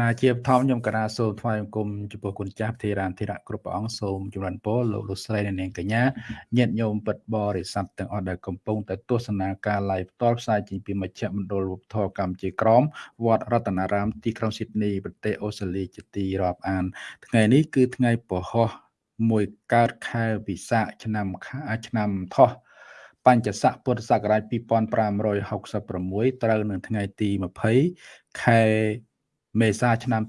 ណាជាបឋមខ្ញុំកណាសូមថ្វាយបង្គំចំពោះគុណចាស់ធីរានធីរៈគ្រប់ព្រះអង្គសូមចម្រើនពរលោកលោកស្រីនិងនាងកញ្ញាញាតិញោមពិតបរិស័ទទាំងអស់ដែលកំពុងតែទស្សនាការ live ផ្ទាល់ផ្សាយចេញពីមជ្ឈមណ្ឌលវប្បធម៌កម្ពុជាក្រមវត្តរតនារាមទីក្រុងស៊ីដនីប្រទេសអូស្ត្រាលីជាទីរាប់អាន ថ្ងៃនេះគឺថ្ងៃពហុមួយកើតខែវិសាខឆ្នាំឆ្នាំថោះបញ្ញស័កពុទ្ធសករាជ2566ត្រូវនៅថ្ងៃទី20ខែ មេសាឆ្នាំ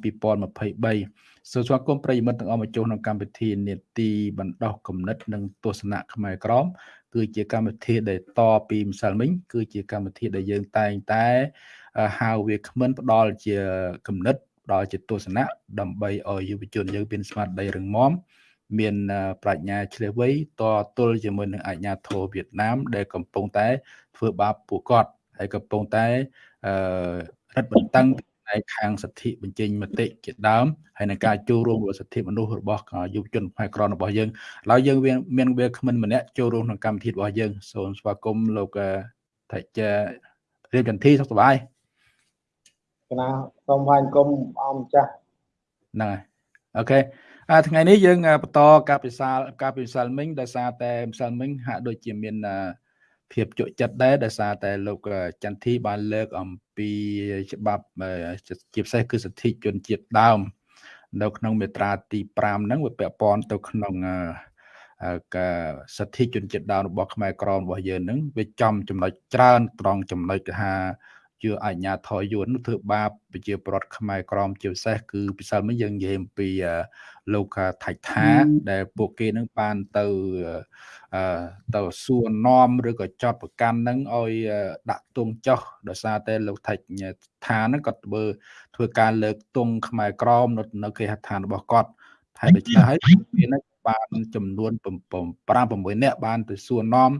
2023សូមស្វាគមន៍ប្រិយមិត្តទាំងអស់មកចូលក្នុងកម្មវិធីនេតិបណ្ដោះគំនិត និងទស្សនៈខ្មែរក្រមគឺជាកម្មវិធីដែលតពីម្សិលមិញគឺជាកម្មវិធីដែលយើងតែងតែហៅវាគ្មិនផ្ដល់ជាគំនិតផ្ដល់ជាទស្សនៈដើម្បីឲ្យយុវជនយើងមានស្មារតីរឹងមាំមានប្រាជ្ញាឆ្លៀសវៃតទល់ជាមួយនឹងអាជ្ញាធរវៀតណាម ដែលកំពុងតែធ្វើបាបពួកគាត់ហើយកំពុងតែអឺរឹតបន្តឹង ផ្នែកខាងសិទ្ធិបញ្ចេញមតិជាដើមហើយនឹងការចូលរួមរបស់សិទ្ធិមនុស្សរបស់យុវជនផ្នែកក្រនរបស់យើងឡើយយើងមានវាគ្មិនម្នាក់ចូលរួមក្នុងកម្មវិធីរបស់យើងសូមស្វាគមន៍លោកថាជារៀបចន្ទធីសុខសប្បាយកណាសូមថ្លែងគុំអមចាស់ហ្នឹងហើយអូខេថ្ងៃនេះយើងបន្តការពិសាលការពិសាលមិញដោយសារតែម្សិលមិញហាក់ដូចជាមាន ភាពជក់ចិត្តដែរដោយសារតែលោកចន្ទធីបានលើកអំពីច្បាប់ជាពិសេសគឺសិទ្ធិជនជាតិដើម នៅក្នុងមាត្រាទី5ហ្នឹងវាពាក់ព័ន្ធទៅក្នុងការសិទ្ធិជនជាតិដើមរបស់ខ្មែរក្រមរបស់យើងហ្នឹងវាចំចំណុចច្រើនត្រង់ចំណុចថា ជាអញ្ញាធរយួនធ្វើបាបប្រជាពលរដ្ឋខ្មែរក្រមជាពិសេសគឺពិសិលមិញយើងនិយាយអំពីលោកថៃថាដែលពួកគេនឹងបានទៅទៅសួរនាំឬក៏ចោតប្រកាន់នឹងឲ្យដាក់ទងចោះដោយសារតែលោកថៃថានឹងគាត់ធ្វើធ្វើការលើកទងខ្មែរក្រមនៅនៅគេហដ្ឋានរបស់គាត់ហើយដូច្នេះហើយមានបានចំនួន5 6នាក់បានទៅសួរនាំ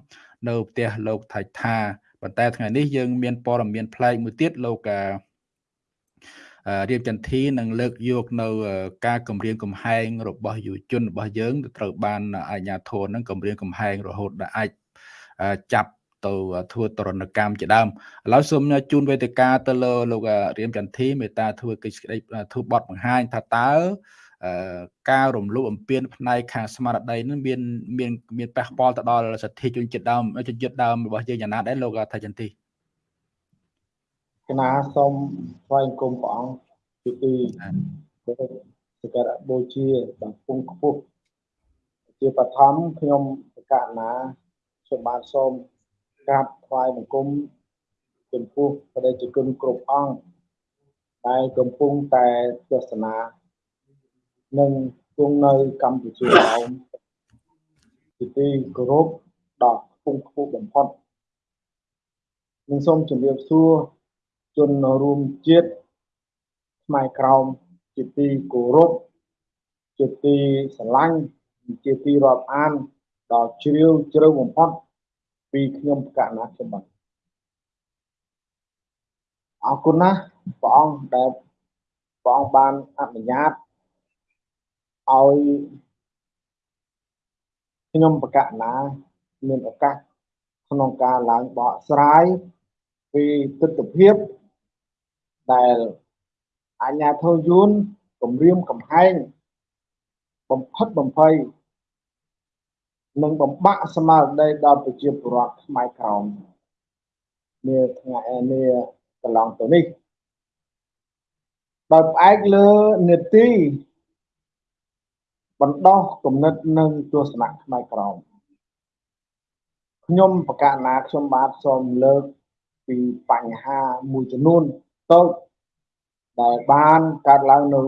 នៅផ្ទះលោកថៃថា ប៉ុន្តែថ្ងៃនេះយើងមានព័ត៌មានប្លែកមួយទៀតលោករៀបចន្ទធីនឹងលើកយកនៅ ការគម្រាមកំហែងរបស់យុវជនរបស់យើងត្រូវបានអាជ្ញាធរនឹងគម្រាមកំហែងរហូតដល់អាចចាប់ទៅធ្វើទរណកម្មជាដើមឥឡូវសូមជូនវេទិកាទៅលើលោករៀមចន្ទធីមេត្តាធ្វើកិច្ចក្តីធ្វើបទបង្ហាញថាតើ ការរំលោភអំពានផ្នែកខាងស្មារតីនឹងមានមានមានប៉ះពាល់ទៅដល់សិទ្ធិជនជាតិដើមជនជាតិដើមរបស់យើងយ៉ាងណាដែរលោកថាចន្ទទីគណៈសូមថ្វាយគុំព្រះអង្គជាទីសក្ការៈបូជាបំពង់ខ្ពស់ជាបឋមខ្ញុំសក្ការណាសូមបានសូមក្រាបថ្វាយបង្គំចំពោះបដិជនគ្រប់អង្គដែលកំពុងតែទស្សនា និងគង់នៅកម្ពុជាក្រោមជាទីគោរពដ៏ខ្ពង់ខ្ពស់បំផុតនិងសូមជម្រាបសួរជនរួមជាតិខ្មែរក្រោមជាទីគោរពជាទីស្រឡាញ់ជាទីរាប់អានដ៏ជ្រាលជ្រៅបំផុតពីខ្ញុំកណាខ្ញុំបាទអរគុណណាស់ព្រះអង្គដែលព្រះអង្គបានអនុញ្ញាត ឲ្យខ្ញុំបកណាមានឱកាសក្នុងការឡើងបកស្រាយពីទស្សនវិជ្ជាដែលអាញាធរយួនគម្រាមកំហែងបំផិតបំភ័យនិងបំបាក់ស្មារតីដល់ប្រជាពលរដ្ឋខ្មែរក្រមនាថ្ងៃនេះកន្លងទៅនេះដោយផ្អែកលើនីតិ បណ្ដោះគំនិតនិងទស្សនៈខ្មែរក្រមខ្ញុំបកណាខ្ញុំបាទសូមលើកពីបញ្ហាមួយចំនួនតូចដែលបានកើតឡើងនៅ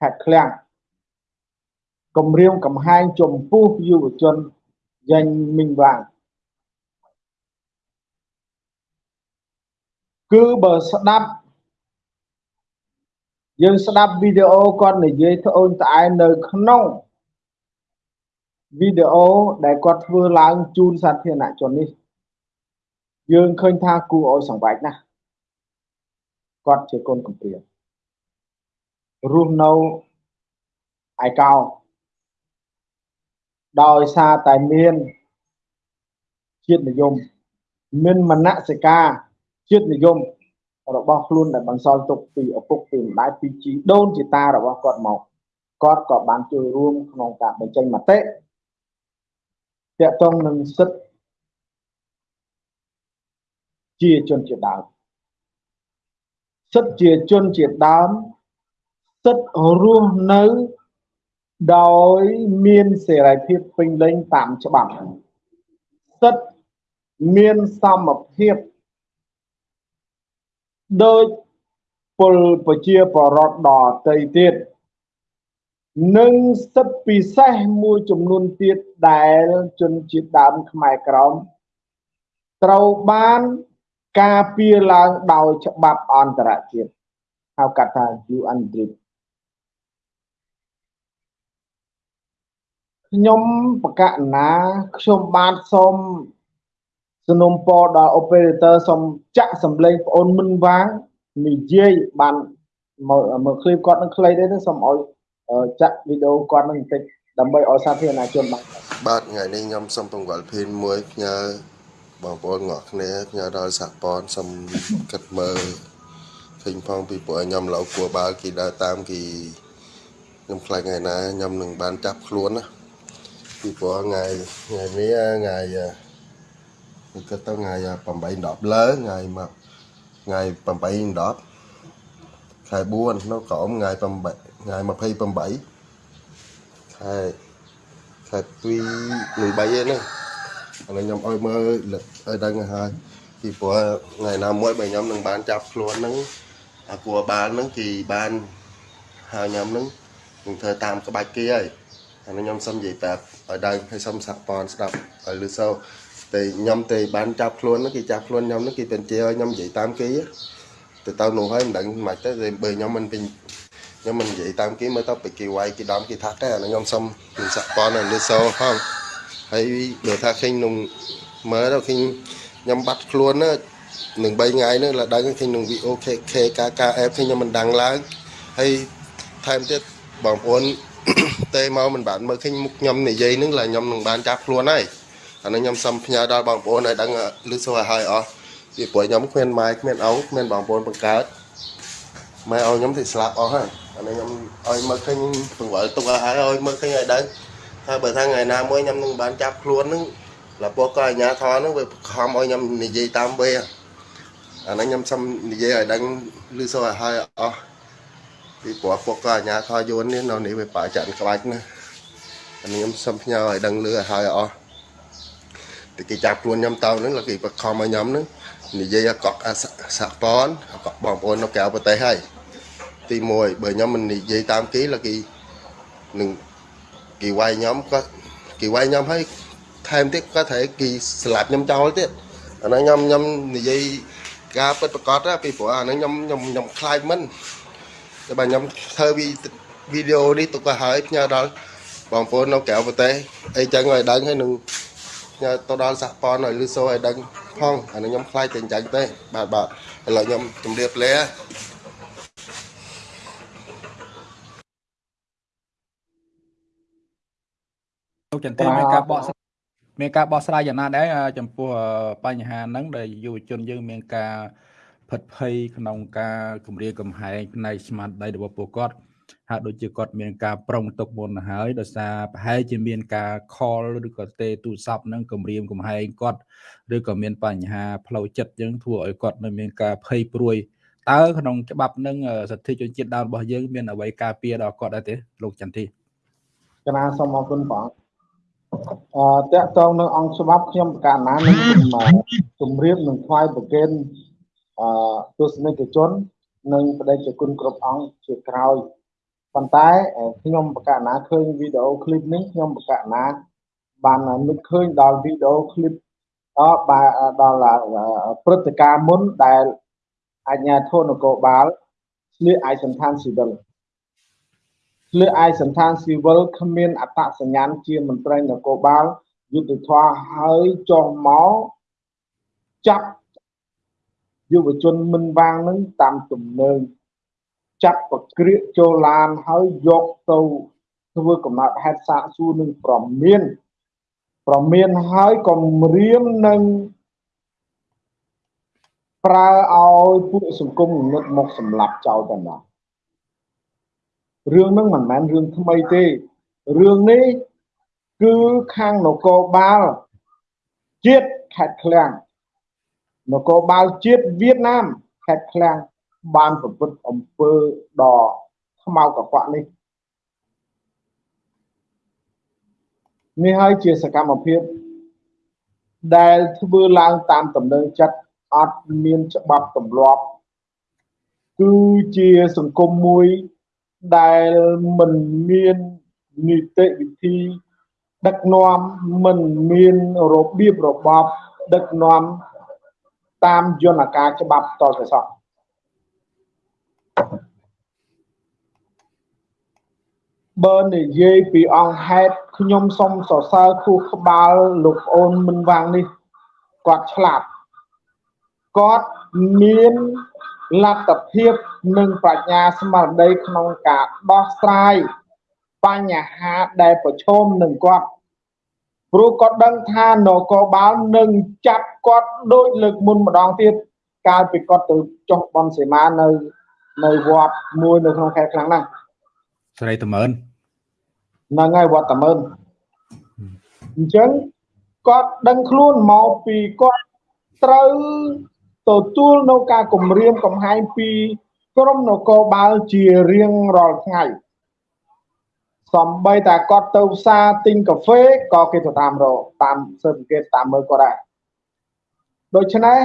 ខេត្តឃ្លាំងគម្រាមកំហែងចំពោះយុវជនយ៉ាញ់មីងវាងគឺបើស្ដាប់ យើងស្ដាប់វីដេអូគាត់និយាយត្អូញត្អែនៅក្នុងវីដេអូដែលគាត់ធ្វើឡើងជូនសាធារណជននេះ យើងឃើញថាគួរឲ្យសង្វេគណាស់គាត់ជាកូនកំព្រារស់នៅឯកោដោយសារតែមានជាតិនិយមមានមនសិការជាតិនិយម របស់ខ្លួនដែលបន្សល់ទុកពីឪពុកពីម្ដាយពីជីដូនជីតារបស់គាត់មកគាត់ក៏បានចូលរួមក្នុងការបញ្ចេញមតិតាក់ទងនឹងសិទ្ធិជាជនជាដើមសិទ្ធិជាជនជាដើមសិទ្ធិរស់នៅដោយមានសេរីភាពពេញលេញតាមច្បាប់សិទ្ធិមានសមភាព ដោយពលប្រជាបរតដតីទៀតនិងសិទ្ធិពិសេសមួយចំនួនទៀតដែលជនជាតិដើមខ្មែរក្រមត្រូវបានការពារឡើងដោយច្បាប់អន្តរជាតិហៅកាត់ថា UN DRIP ខ្ញុំបកណាខ្ញុំបានសូម สนុំពរដល់ operator សូមចាក់សម្លេងប្អូនមិនវាងនិយាយបានមើល clip គាត់នឹងខ្លីទេសូមឲ្យចាក់វីដេអូគាត់នឹងបន្តិចដើម្បីឲ្យសាធារណជនបានបាទថ្ងៃនេះខ្ញុំសូមពង្វល់ភេនមួយផ្ញើបងប្អូនទាំងគ្នាផ្ញើដល់សហព័ន្ធសូមគិតមើលឃើញផងពីព្រោះខ្ញុំឡូវគួរបាល់គេដើរតាមគេខ្ញុំខ្លាចថ្ងៃណាខ្ញុំនឹងបានចាប់ខ្លួនណាពីព្រោះថ្ងៃថ្ងៃនេះថ្ងៃ គឺគិតទៅថ្ងៃ8 10លើថ្ងៃមកថ្ងៃ8 10ខែ4នៅក្រោមថ្ងៃ8ថ្ងៃ28ខែខែ2 13ឯនេះឥឡូវខ្ញុំឲ្យមើលឲ្យដឹងហើយពីព្រោះថ្ងៃណាមួយបើខ្ញុំនឹងបានចាប់ខ្លួនហ្នឹងអាគួរបានហ្នឹងគេបានហើយខ្ញុំហ្នឹងនឹងធ្វើតាមក្បាច់គេហើយអានេះខ្ញុំសុំនិយាយប្រាប់ឲ្យដឹងឲ្យសុំសហព័ន្ធស្ដាប់ឲ្យលឺសូ តែខ្ញុំទៅបានចាប់ខ្លួនគេចាប់ខ្លួនខ្ញុំគេទៅជាឲ្យខ្ញុំនិយាយតាមគេទៅទៅនោះហើយមិនដឹងមិនទៅបើខ្ញុំមិនពេញខ្ញុំមិននិយាយតាមគេមើលទៅពីគេវាយគេដំគេថាតែខ្ញុំសុំខ្ញុំសាក់ប៉ុនឲ្យលើសោផងហើយបើថាឃើញនឹងមើលទៅឃើញខ្ញុំបាត់ខ្លួនណានឹង3ថ្ងៃនេះឡើងដឹងឃើញនឹង VOKK KKF ឃើញខ្ញុំមិនដឹងឡើងហើយថែមទៀតបងប្អូនតេមកមិនបានមើលឃើញមុខខ្ញុំនិយាយនឹងឡើយខ្ញុំនឹងបានចាប់ខ្លួនហើយ អានេះខ្ញុំសុំផ្ញើដល់បងប្អូនឲ្យដឹងលឺសូឲ្យហើយអស់ពីព្រោះខ្ញុំគ្មានម៉ែគ្មានឪគ្មានបងប្អូនបង្កើតម៉ែឲ្យខ្ញុំទៅស្លាប់អស់ហើយអានេះខ្ញុំឲ្យមើលឃើញពង្វល់ទុកឲ្យហើយឲ្យមើលឃើញឲ្យដឹងហើយបើថាថ្ងៃណាមួយខ្ញុំនឹងបានចាប់ខ្លួននឹងលពោះក៏អាញាធរនឹងវាខំឲ្យខ្ញុំនិយាយតាមវាអានេះខ្ញុំសុំនិយាយឲ្យដឹងឮសូរឲ្យហើយអស់ពីព្រោះពួកក៏អាញាធរយួននេះនៅនេះវាបាចាក់ក្បាច់ណាអានេះខ្ញុំសុំផ្ញើឲ្យដឹងឮឲ្យហើយអស់ តែគេចាប់ខ្លួនខ្ញុំទៅនឹងគេបខំឲ្យខ្ញុំនឹងនិយាយឲ្យកក់សហព័ន្ធកក់បងប្អូននៅក្រៅប្រទេសហើយទី1បើខ្ញុំមិននិយាយតាមគេ là គេនឹងគេវាយខ្ញុំក៏គេវាយខ្ញុំហើយថែមទៀតក៏ត្រូវគេស្លាប់ខ្ញុំចោលទៀតអាហ្នឹងខ្ញុំខ្ញុំនិយាយការពិតប្រកបពីព្រោះអាហ្នឹងខ្ញុំខ្ញុំខ្ញុំខ្លាចមិនតែបើខ្ញុំធ្វើវីដេអូនេះទុកទៅហើយផ្ញើដល់បងប្អូននៅក្រៅប្រទេសអីចឹងឲ្យដឹងហើយនឹងផ្ញើ ទៅដល់សហព័ន្ធឲ្យលឺសូឲ្យដឹងផងអានេះខ្ញុំខ្លាចតែអញ្ចឹងទេបាទបាទឥឡូវខ្ញុំជម្រាបលាលោកចន្ទមានការបកមានការបកស្រាយយ៉ាងណាដែរចំពោះបញ្ហាហ្នឹងដែលយុវជនយើងមានការផិតភ័យក្នុងការគម្រាមកំហែងផ្នែកស្មារតីរបស់ពួកគាត់ ហាក់ដូចជាគាត់មានការប្រុងទុកមុនហើយដោយសារប្រហែលជាមានការខលឬក៏ទេទូរស័ព្ទនឹងគម្រាមកំហែងគាត់ឬក៏មានបញ្ហាផ្លូវចិត្តយើងធ្វើឲ្យគាត់នៅមានការភ័យព្រួយតើក្នុងច្បាប់នឹងសិទ្ធិជនជាតិដើមរបស់យើងមានអ្វីការពារដល់គាត់ដែរទេលោកចន្ទទីកណាសូមអរគុណបងអឺតកតងនឹងអង្គច្បាប់ខ្ញុំប្រកាសណានឹងជម្រាបនឹងថ្វាយប្រកេនអឺទស្សនិកជន និងបដិជគុណគ្រប់អង្គជាក្រោយ ប៉ុន្តែខ្ញុំប្រកាសណាឃើញវីដេអូឃ្លីបនេះខ្ញុំប្រកាសណាបាននឹកឃើញដល់វីដេអូឃ្លីបអបាទដល់ព្រឹត្តិការណ៍មុនដែលអាជ្ញាធរនគរបាលស្លៀកឯកសណ្ឋានស៊ីវិលស្លៀកឯកសណ្ឋានស៊ីវិលគ្មានអត្តសញ្ញាណជាមន្ត្រីនគរបាលយុទ្ធធរហើយចុះមកចាប់យុវជនមិនវាងនឹងតាមទំនើង ចាប់ប្រក្រៀកចូលឡានហើយយកទៅធ្វើកំណត់ហេតុសាកសួរនឹងប្រមានប្រមានហើយក៏រៀមនឹងប្រើឲ្យពួកសង្គមងឹតមកសម្លាប់ចោលតែម្ដងរឿងហ្នឹងមិនមែនរឿងថ្មីទេរឿងនេះគឺខាងនគរបាលជាតិខេត្តឃ្លាំងនគរបាលជាតិវៀតណាមខេត្តឃ្លាំង បានប្រព្រឹត្តអំពើដ៏ខ្មៅកខ្វក់នេះនេះហើយជាសកម្មភាពដែលធ្វើឡើងតាមដំណើរចិត្តអត់មានច្បាប់ទម្លាប់គឺជាសង្គមមួយដែលមិនមាននីតិវិធី ដឹកនាំមិនមានរបៀបរបបដឹកនាំតាមយន្តការច្បាប់តទៅសោះ បើនិយាយពីអង្គហេតុខ្ញុំសូមសរសើរខួរក្បាលលោកប្អូនមិនវាងនេះគាត់ឆ្លាតគាត់មានលទ្ធភាពនិងប្រាជ្ញាស្មារតីក្នុងការដោះស្រាយបញ្ហាដែលប្រឈមនឹងគាត់ព្រោះគាត់ដឹងថានគរបាលនឹងចាប់គាត់ដូចលើកមុនម្ដងទៀតកាលពីគាត់ទៅចុះបនសេមានៅនៅវត្តមួយនៅក្នុងខេត្តខ្លាំងណាស់ស្រីតមើន ហ្នឹងហើយវត្តតមើនអញ្ចឹងគាត់ដឹងខ្លួនមកពីគាត់ត្រូវទទួលនៅការគម្រាមកំហែងពីក្រមនគរបាលជារៀងរាល់ថ្ងៃសំបីតែគាត់ទៅផ្សារទិញកាហ្វេក៏គេទៅតាមរកតាមស៊ើបអង្កេតតាមមើលគាត់ដែរដូច្នេះ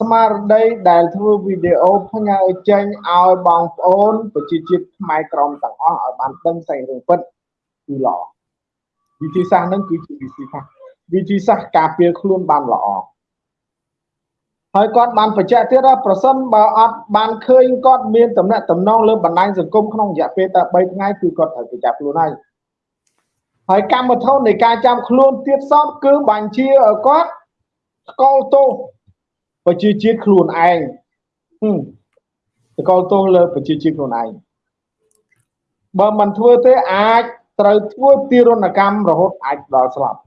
ស្មារតីដែលធ្វើវីដេអូផ្ញើចេញឲ្យបងប្អូនប្រជាជាតិខ្មែរក្រមទាំងអស់ឲ្យបានដឹងសេចក្តីរឿងពិត គឺល្អវិធីសាស្ត្រហ្នឹងគឺជាវិធីសាស្ត្រវិធីសាស្ត្រការពារខ្លួនបានល្អហើយគាត់បានបញ្ជាក់ទៀតថាប្រសិនបើអត់បានឃើញគាត់មានតំណែងតំណងលើបណ្ដាញសង្គមក្នុងរយៈពេលតែ3ថ្ងៃគឺគាត់ត្រូវទៅចាប់ខ្លួនហើយហើយកម្មវិធីនៃការចាប់ខ្លួនទៀតសពគឺបញ្ជាឲ្យគាត់ស្កលទោសប្រជាជាតិខ្លួនឯងស្កលទោសលើប្រជាជាតិខ្លួនឯងបើមិនធ្វើទេអាច ត្រូវធ្វើទារុណកម្មរហូតអាចដល់ស្លាប់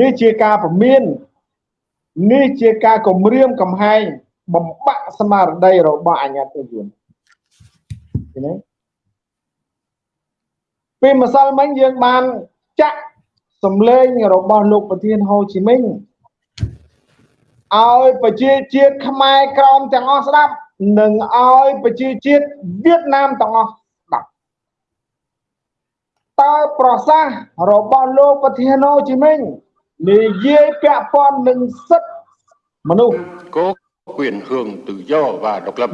នេះជាការពមៀននេះជាការគម្រាមកំហែងបំបាក់ស្មារតីរបស់អញ្ញាតិជនឃើញទេពេលម្សិលមិញយើងបានចាក់សំឡេងរបស់លោកប្រធានហូជីមិញឲ្យប្រជាជាតិខ្មែរក្រមទាំងអស់ស្ដាប់ និងឲ្យប្រជាជាតិវៀតណាមទាំងអស់ស្ដាប់ តើប្រសាសន៍របស់លោកប្រធានហូជីមិញនិយាយពាក់ព័ន្ធនឹងសិទ្ធិមនុស្ស có quyền hưởng tự do và độc lập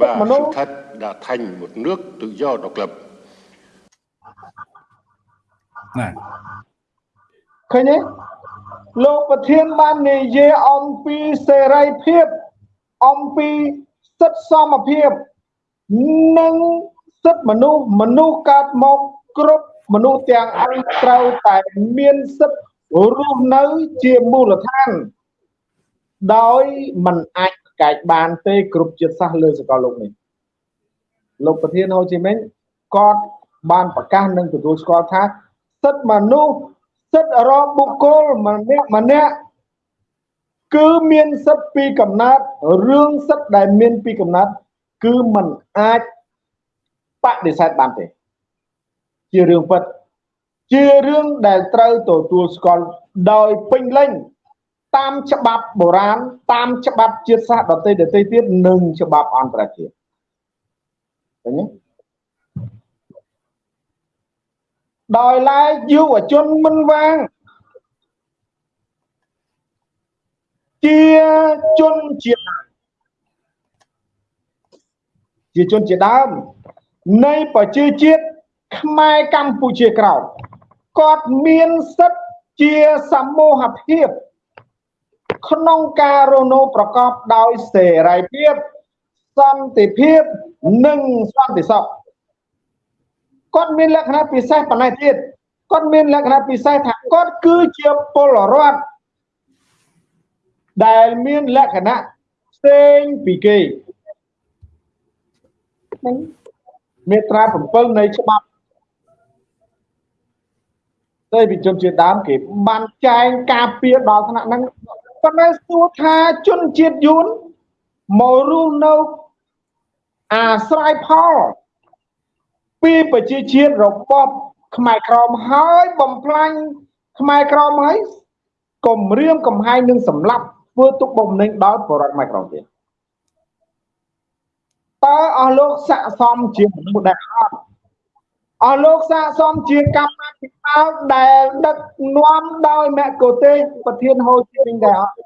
và sự thật đã thành một nước tự do độc lập ណាឃើញទេលោកប្រធានបាននិយាយអំពីសេរីភាពអំពីសិទ្ធិសមភាព និងសិទ្ធិមនុស្សមនុស្សកើតមក គ្រប់មនុស្សទាំងអង្គត្រូវតែមានសិទ្ធិរស់នៅជាមូលដ្ឋាន ដោយមិនអាចប្រកែកបានទេគ្រប់ជាតិសាសន៍លើសកលលោកនេះលោកប្រធានហូជីមិញគាត់បានប្រកាសនិងទទួលស្គាល់ថាសិទ្ធិមនុស្សសិទ្ធិរបស់បុគ្គលម្នាក់ម្នាក់គឺមានសិទ្ធិពីកំណត់រឿងសិទ្ធិដែលមានពីកំណត់គឺมันអាចបដិសេធបានទេ ជារឿងពិតជារឿងដែលត្រូវទទួលស្គាល់ដោយពេញលេញតាមច្បាប់បុរាណតាមច្បាប់ជាតិសាសន៍ដទៃដទៃទៀតនិងច្បាប់អន្តរជាតិឃើញទេដោយឡែកយុវជនមិនវាងជាជនជាដើមជាជនជាដើមនៃប្រជាជាតិ ខ្មែរកម្ពុជាក្រោមគាត់មានសិទ្ធិជាសមូហភាពក្នុងការរស់នៅប្រកបដោយសេរីភាពសន្តិភាពនិងសន្តិសុខគាត់មានលក្ខណៈពិសេសប៉ុណ្ណេះទៀតគាត់មានលក្ខណៈពិសេសថាគាត់គឺជាពលរដ្ឋដែលមានលក្ខណៈផ្សេងពីគេមេត្រា7នៃច្បាប់ តែវិជនជាដើមគេបានចែងការពារដល់ថ្នាក់ហ្នឹងប៉ុន្តែសួរថាជនជាតិយួនមករស់នៅអាស្រ័យផលពីប្រជាជាតិរបបខ្មែរក្រមហើយបំផ្លាញខ្មែរក្រមហើយគំរាមកំហែងនឹងសម្លាប់ធ្វើទុកបុកម្នេញដល់បរិវត្តខ្មែរក្រមទៀតតើអស់លោកស័កសមជាមនុស្សដែលអត់ អស់លោកស័កសមជាកម្មាភិបាលដែលដឹកនាំដោយមគ្គុទេសប្រធានហូជីមិញដែរអត់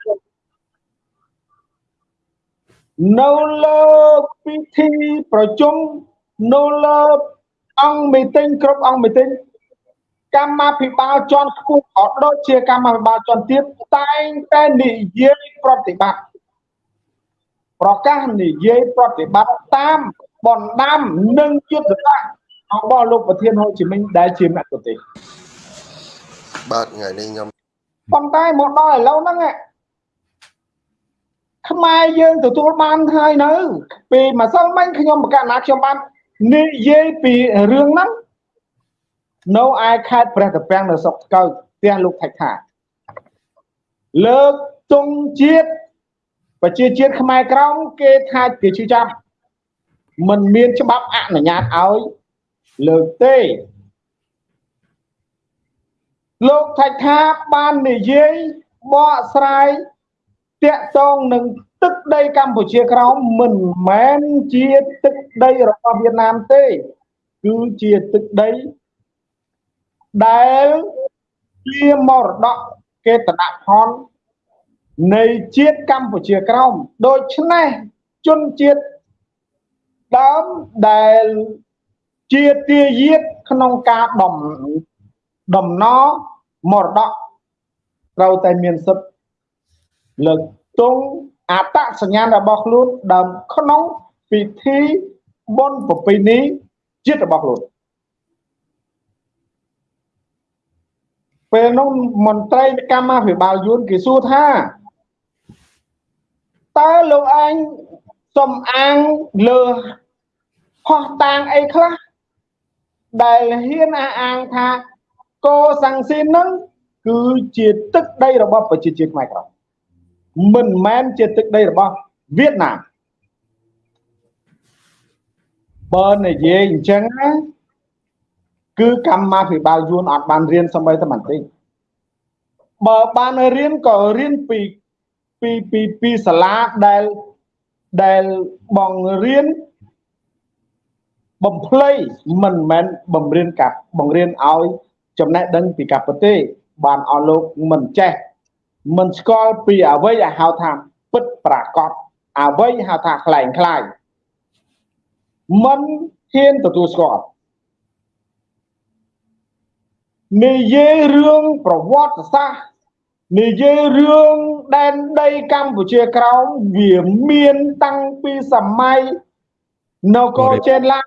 នៅលើពិធីប្រជុំនៅលើអង្គមីទិញគ្រប់អង្គមីទិញកម្មាភិបាលជាន់ខ្ពស់ក៏ដូចជាកម្មាភិបាលជាន់ទាបតែងតែនិយាយប្រតិបត្តិប្រកាសនិយាយប្រតិបត្តិតាមបណ្ដាំនិងយុទ្ធសាស្ត្រ របស់លោកប្រធានហូជីមិញដែលជាមគ្គុទេសបាទថ្ងៃនេះខ្ញុំប៉ុន្តែមកដល់ឥឡូវហ្នឹងខ្មែរយើងទទួលបានហើយនៅពីម្សិលមិញខ្ញុំប្រកាសណាខ្ញុំបាននិយាយពីរឿងហ្នឹងនៅឯខេត្តព្រះត្រពាំងនៅស្រុកស្កោយផ្ទះលោកថៃថាលើកទងជាតិប្រជាជាតិខ្មែរក្រមគេថាគេជឿចាប់มันមានច្បាប់អនុញ្ញាតឲ្យ លើកទេលោកថៃថាបាននិយាយបកស្រាយតាក់ទងនឹងទឹកដីកម្ពុជាក្រោមមិនមែនជាទឹកដីរបស់វៀតណាមទេ គឺជាទឹកដីដែលជាមរតកកេតនផលនៃជាតិកម្ពុជាក្រោមដូច្នេះជនជាតិដើមដែល ជាទាយាទក្នុងការដំដំណមរតកត្រូវតែមានសិទ្ធិលើកទង់អត្តសញ្ញាណរបស់ខ្លួនដើមក្នុងពិធីបុណ្យប្រពៃណីជាតិរបស់ខ្លួនពេលនោះមន្ត្រីកម្មាភិបាលយួនគេសួរថាតើលោកឯងសំអាងលើផោះតាងអីខ្លះ ដែលហ៊ានអះអាងថាកោសាំងស៊ីននឹងគឺជាទឹកដីរបស់ប្រជាជាតិខ្មែរក្រមមិនមែនជាទឹកដីរបស់វៀតណាមបើនិយាយអញ្ចឹងណាគឺកម្មាភិបាលយួនអត់បានរៀនសម្បីតែបន្តិចបើបានរៀនក៏រៀនពីពីពីពីសាលាដែលដែលបងរៀន បំភ្លៃមិនមែនបំរៀនកាប់បង្រៀនឲ្យចំណេះដឹងពីកាប់ប្រទេសបានអស់លោកមិនចេះមិនស្គាល់ពីអ្វីដែលហៅថាពិតប្រាកដអ្វីហៅថាខ្លែងខ្លាយមិនហ៊ានទទួលស្គាល់និយាយរឿងប្រវត្តិសាស្ត្រនិយាយរឿងដែនដីកម្ពុជាក្រោមវាមានតាំងពីសម័យនគរចេនឡា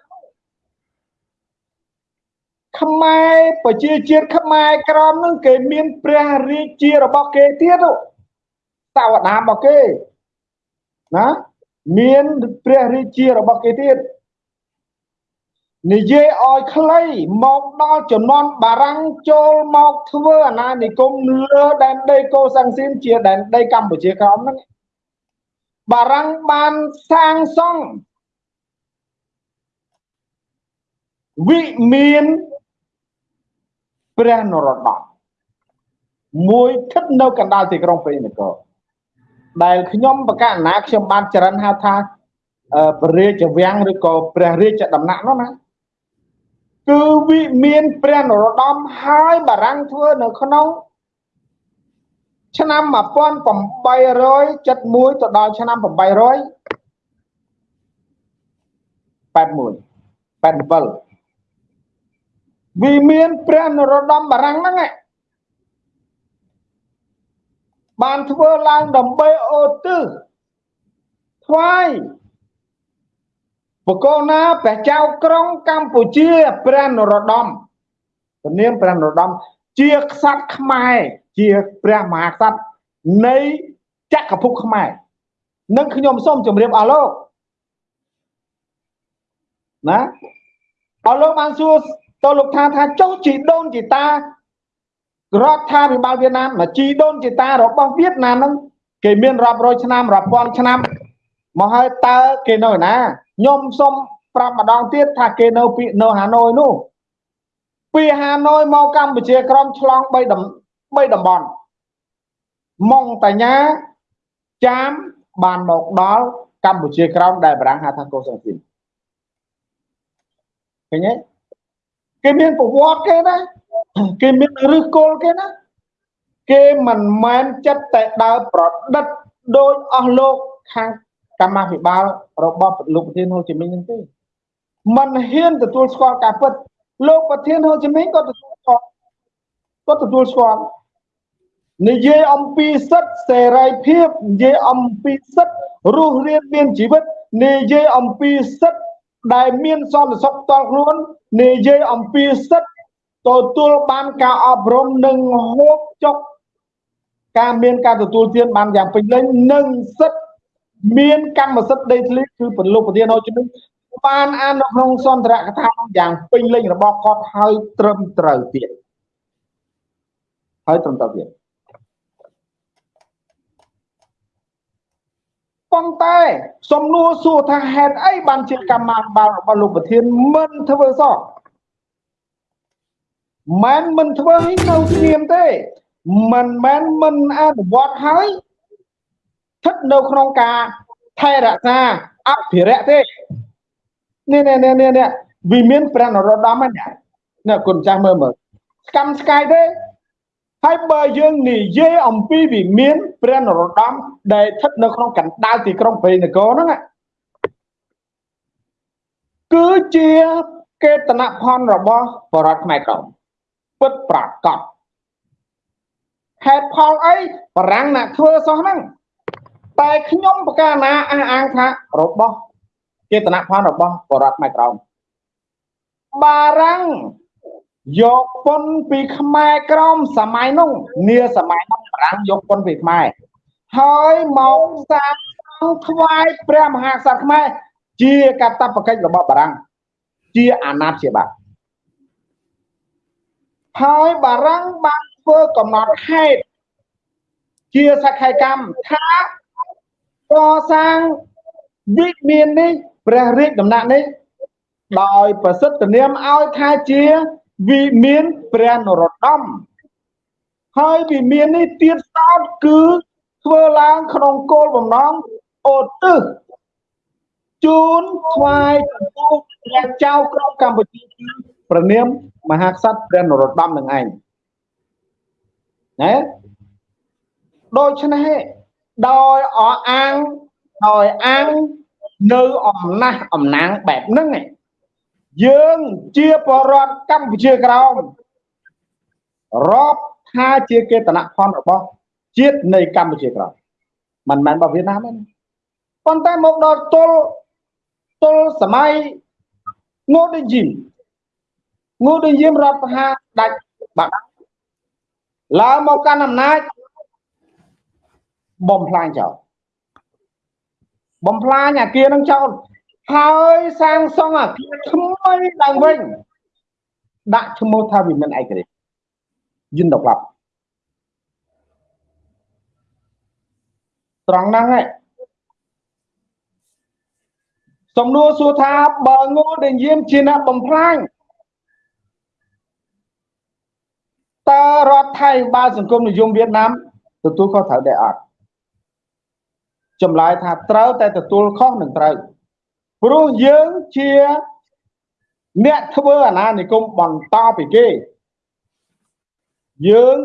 ខ្មែរប្រជាជាតិខ្មែរក្រមនឹងគេមានព្រះរាជារបស់គេទៀតតាវតារបស់គេណាមានព្រះរាជារបស់គេទៀតនិយាយឲ្យខ្លីមកដល់ចំនួនបារាំងចូលមកធ្វើអាណានិគមលើដែនដីកូសាំងស៊ីនជាដែនដីកម្ពុជាក្រោមហ្នឹងបារាំងបានសាងសង់វិមាន ព្រះនរោត្តមមួយស្ថិតនៅកណ្ដាលទីក្រុងព្រៃនគរដែលខ្ញុំបកណាខ្ញុំបានចរិនហៅថាព្រះរាជវាំងឬក៏ព្រះរាជដំណាក់នោះណាគឺវិមានព្រះនរោត្តមហើយបារាំងធ្វើនៅក្នុងឆ្នាំ1871ទៅដល់ឆ្នាំ800 81 87 វាមានព្រះនរោត្តមបារាំងហ្នឹងបានធ្វើឡើងដើម្បីអូទិសថ្វាយបកោណាព្រះចៅក្រុងកម្ពុជាព្រះនរោត្តមព្រះនាមព្រះនរោត្តមជាក្សត្រខ្មែរជាព្រះមហាក្សត្រនៃចក្រភពខ្មែរនឹងខ្ញុំសូមជម្រាបអស់លោកណាអស់លោកបានសួរ តើលោកថាថាចុះជីដូនជីតារដ្ឋាភិបាលវៀតណាមមកជីដូនជីតារបស់វៀតណាមហ្នឹងគេមានរាប់រយឆ្នាំរាប់ពាន់ឆ្នាំមកហើយតើគេនៅណាខ្ញុំសូមប្រាប់ម្ដងទៀតថាគេនៅពីនៅហាណូយនោះពីហាណូយមកកម្ពុជាក្រមឆ្លង3តំ3តំបន់ម៉ុងតាញាចាមបានមកដល់កម្ពុជាក្រោមដែលបារាំងហៅថាកូសាំងស៊ីនឃើញទេ គេមានប្រវត្តិគេណាគេមានឫសគល់គេណាគេមិនមែនចិត្តតែដើរប្រឌិតដោយអស់លោកខាងកម្មាភិបាលរបស់លោកប្រធានហ៊ូជីមីញហ្នឹងទេមិនហ៊ានទទួលស្គាល់ការពិតលោកប្រធានហ៊ូជីមីញក៏ទទួលស្គាល់ក៏ទទួលស្គាល់និយាយអំពីសិទ្ធិសេរីភាពនិយាយអំពីសិទ្ធិរស់រានមានជីវិតនិយាយអំពីសិទ្ធិ ដែលមានសន្តិសុខផ្ទាល់ខ្លួននិយាយអំពីសិទ្ធិទទួលបានការអប់រំនិងហូបចុកការមានការទទួលទានបានយ៉ាងពេញលេញនិងសិទ្ធិមានកម្មសិទ្ធិដីធ្លីគឺពលុប្រធានអោជំនបានអាននៅក្នុងសន្ទរកថាយ៉ាងពេញលេញរបស់គាត់ហើយត្រឹមត្រូវទៀតហើយត្រឹមត្រូវទៀត ប៉ុន្តែសំណួរសួរថាហេតុអីបានជាកម្មាភិបាលរបស់លោកប្រធានមិនធ្វើសោះមិនមិនធ្វើឲ្យនៅស្ងៀមទេមិនមែនមិនអនុវត្តហើយស្ថិតនៅក្នុងការថែរក្សាអភិរក្សទេនេះនេះនេះនេះវាមានព្រះនរោត្តមហ្នឹងណាគុណចាស់មើលមើលស្កម្មស្កាយទេ ហើយបើយើងនិយាយអំពីវិមានព្រះនរោត្តមដែលស្ថិតនៅក្នុងកណ្ដាលទីក្រុងព្រៃនគរហ្នឹងគឺជាកេតនភណ្ឌរបស់បរតខ្មែរក្រមពិតប្រាកដហេតុផលអីបារាំងណាធ្វើសោះហ្នឹងតែខ្ញុំប្រកាសណាអះអាងថារបស់ចេតនភណ្ឌរបស់បរតខ្មែរក្រមបារាំង យកពុនពីខ្មែរក្រមសម័យនោះនាសម័យនោះបារាំងយកពុនពីខ្មែរហើយមកសាងថ្វាយព្រះមហាក្សត្រខ្មែរជាកតបកិច្ចរបស់បារាំងជាអាណាព្យាបាលហើយបារាំងបានធ្វើកំណត់ហេតុជាសក្ខីកម្មថាកសាងវិមាននេះព្រះរាជដំណាក់នេះដោយប្រសិទ្ធនាមឲ្យថាជា វិមានព្រះនរោត្តមហើយវិមាននេះទៀតសោតគឺធ្វើឡើងក្នុងគោលបំណងអូទិសជូនថ្វាយចំពោះព្រះចៅក្រមកម្ពុជាព្រះនាមមហាក្សត្រព្រះនរោត្តមនឹងឯងណាដូច្នេះដោយអអាងដោយអាងនៅអំណះអំណាងបែបហ្នឹង យើងជាបរដ្ឋកម្ពុជាក្រោមរាប់ថាជាកេតនភណ្ឌរបស់ជាតិនៃកម្ពុជាក្រោមមិនមែនរបស់វៀតណាមទេប៉ុន្តែមកដល់ទល់ទល់សម័យងូដេជីមងូដេជីមរដ្ឋប្រហារដាច់បាត់ឡើងមកកាន់អំណាចបំផ្លាញចោលបំផ្លាញអាគារនឹងចោល ហើយសាងសង់អាគារថ្មីឡើងវិញដាក់ឈ្មោះថាវិមានឯករាជ្យយិនដប់ត្រង់ហ្នឹងឯងសំណួរសួរថាបើងូដែលយាមជាអ្នកបំផ្លាញតើរដ្ឋថៃបាលសង្គមនិយមវៀតណាមទទួលខុសត្រូវដែរអត់ចម្លើយថាត្រូវតែទទួលខុសនឹងត្រូវ ព្រោះយើងជាអ្នកធ្វើអាណានិគមបន្តពីគេយើង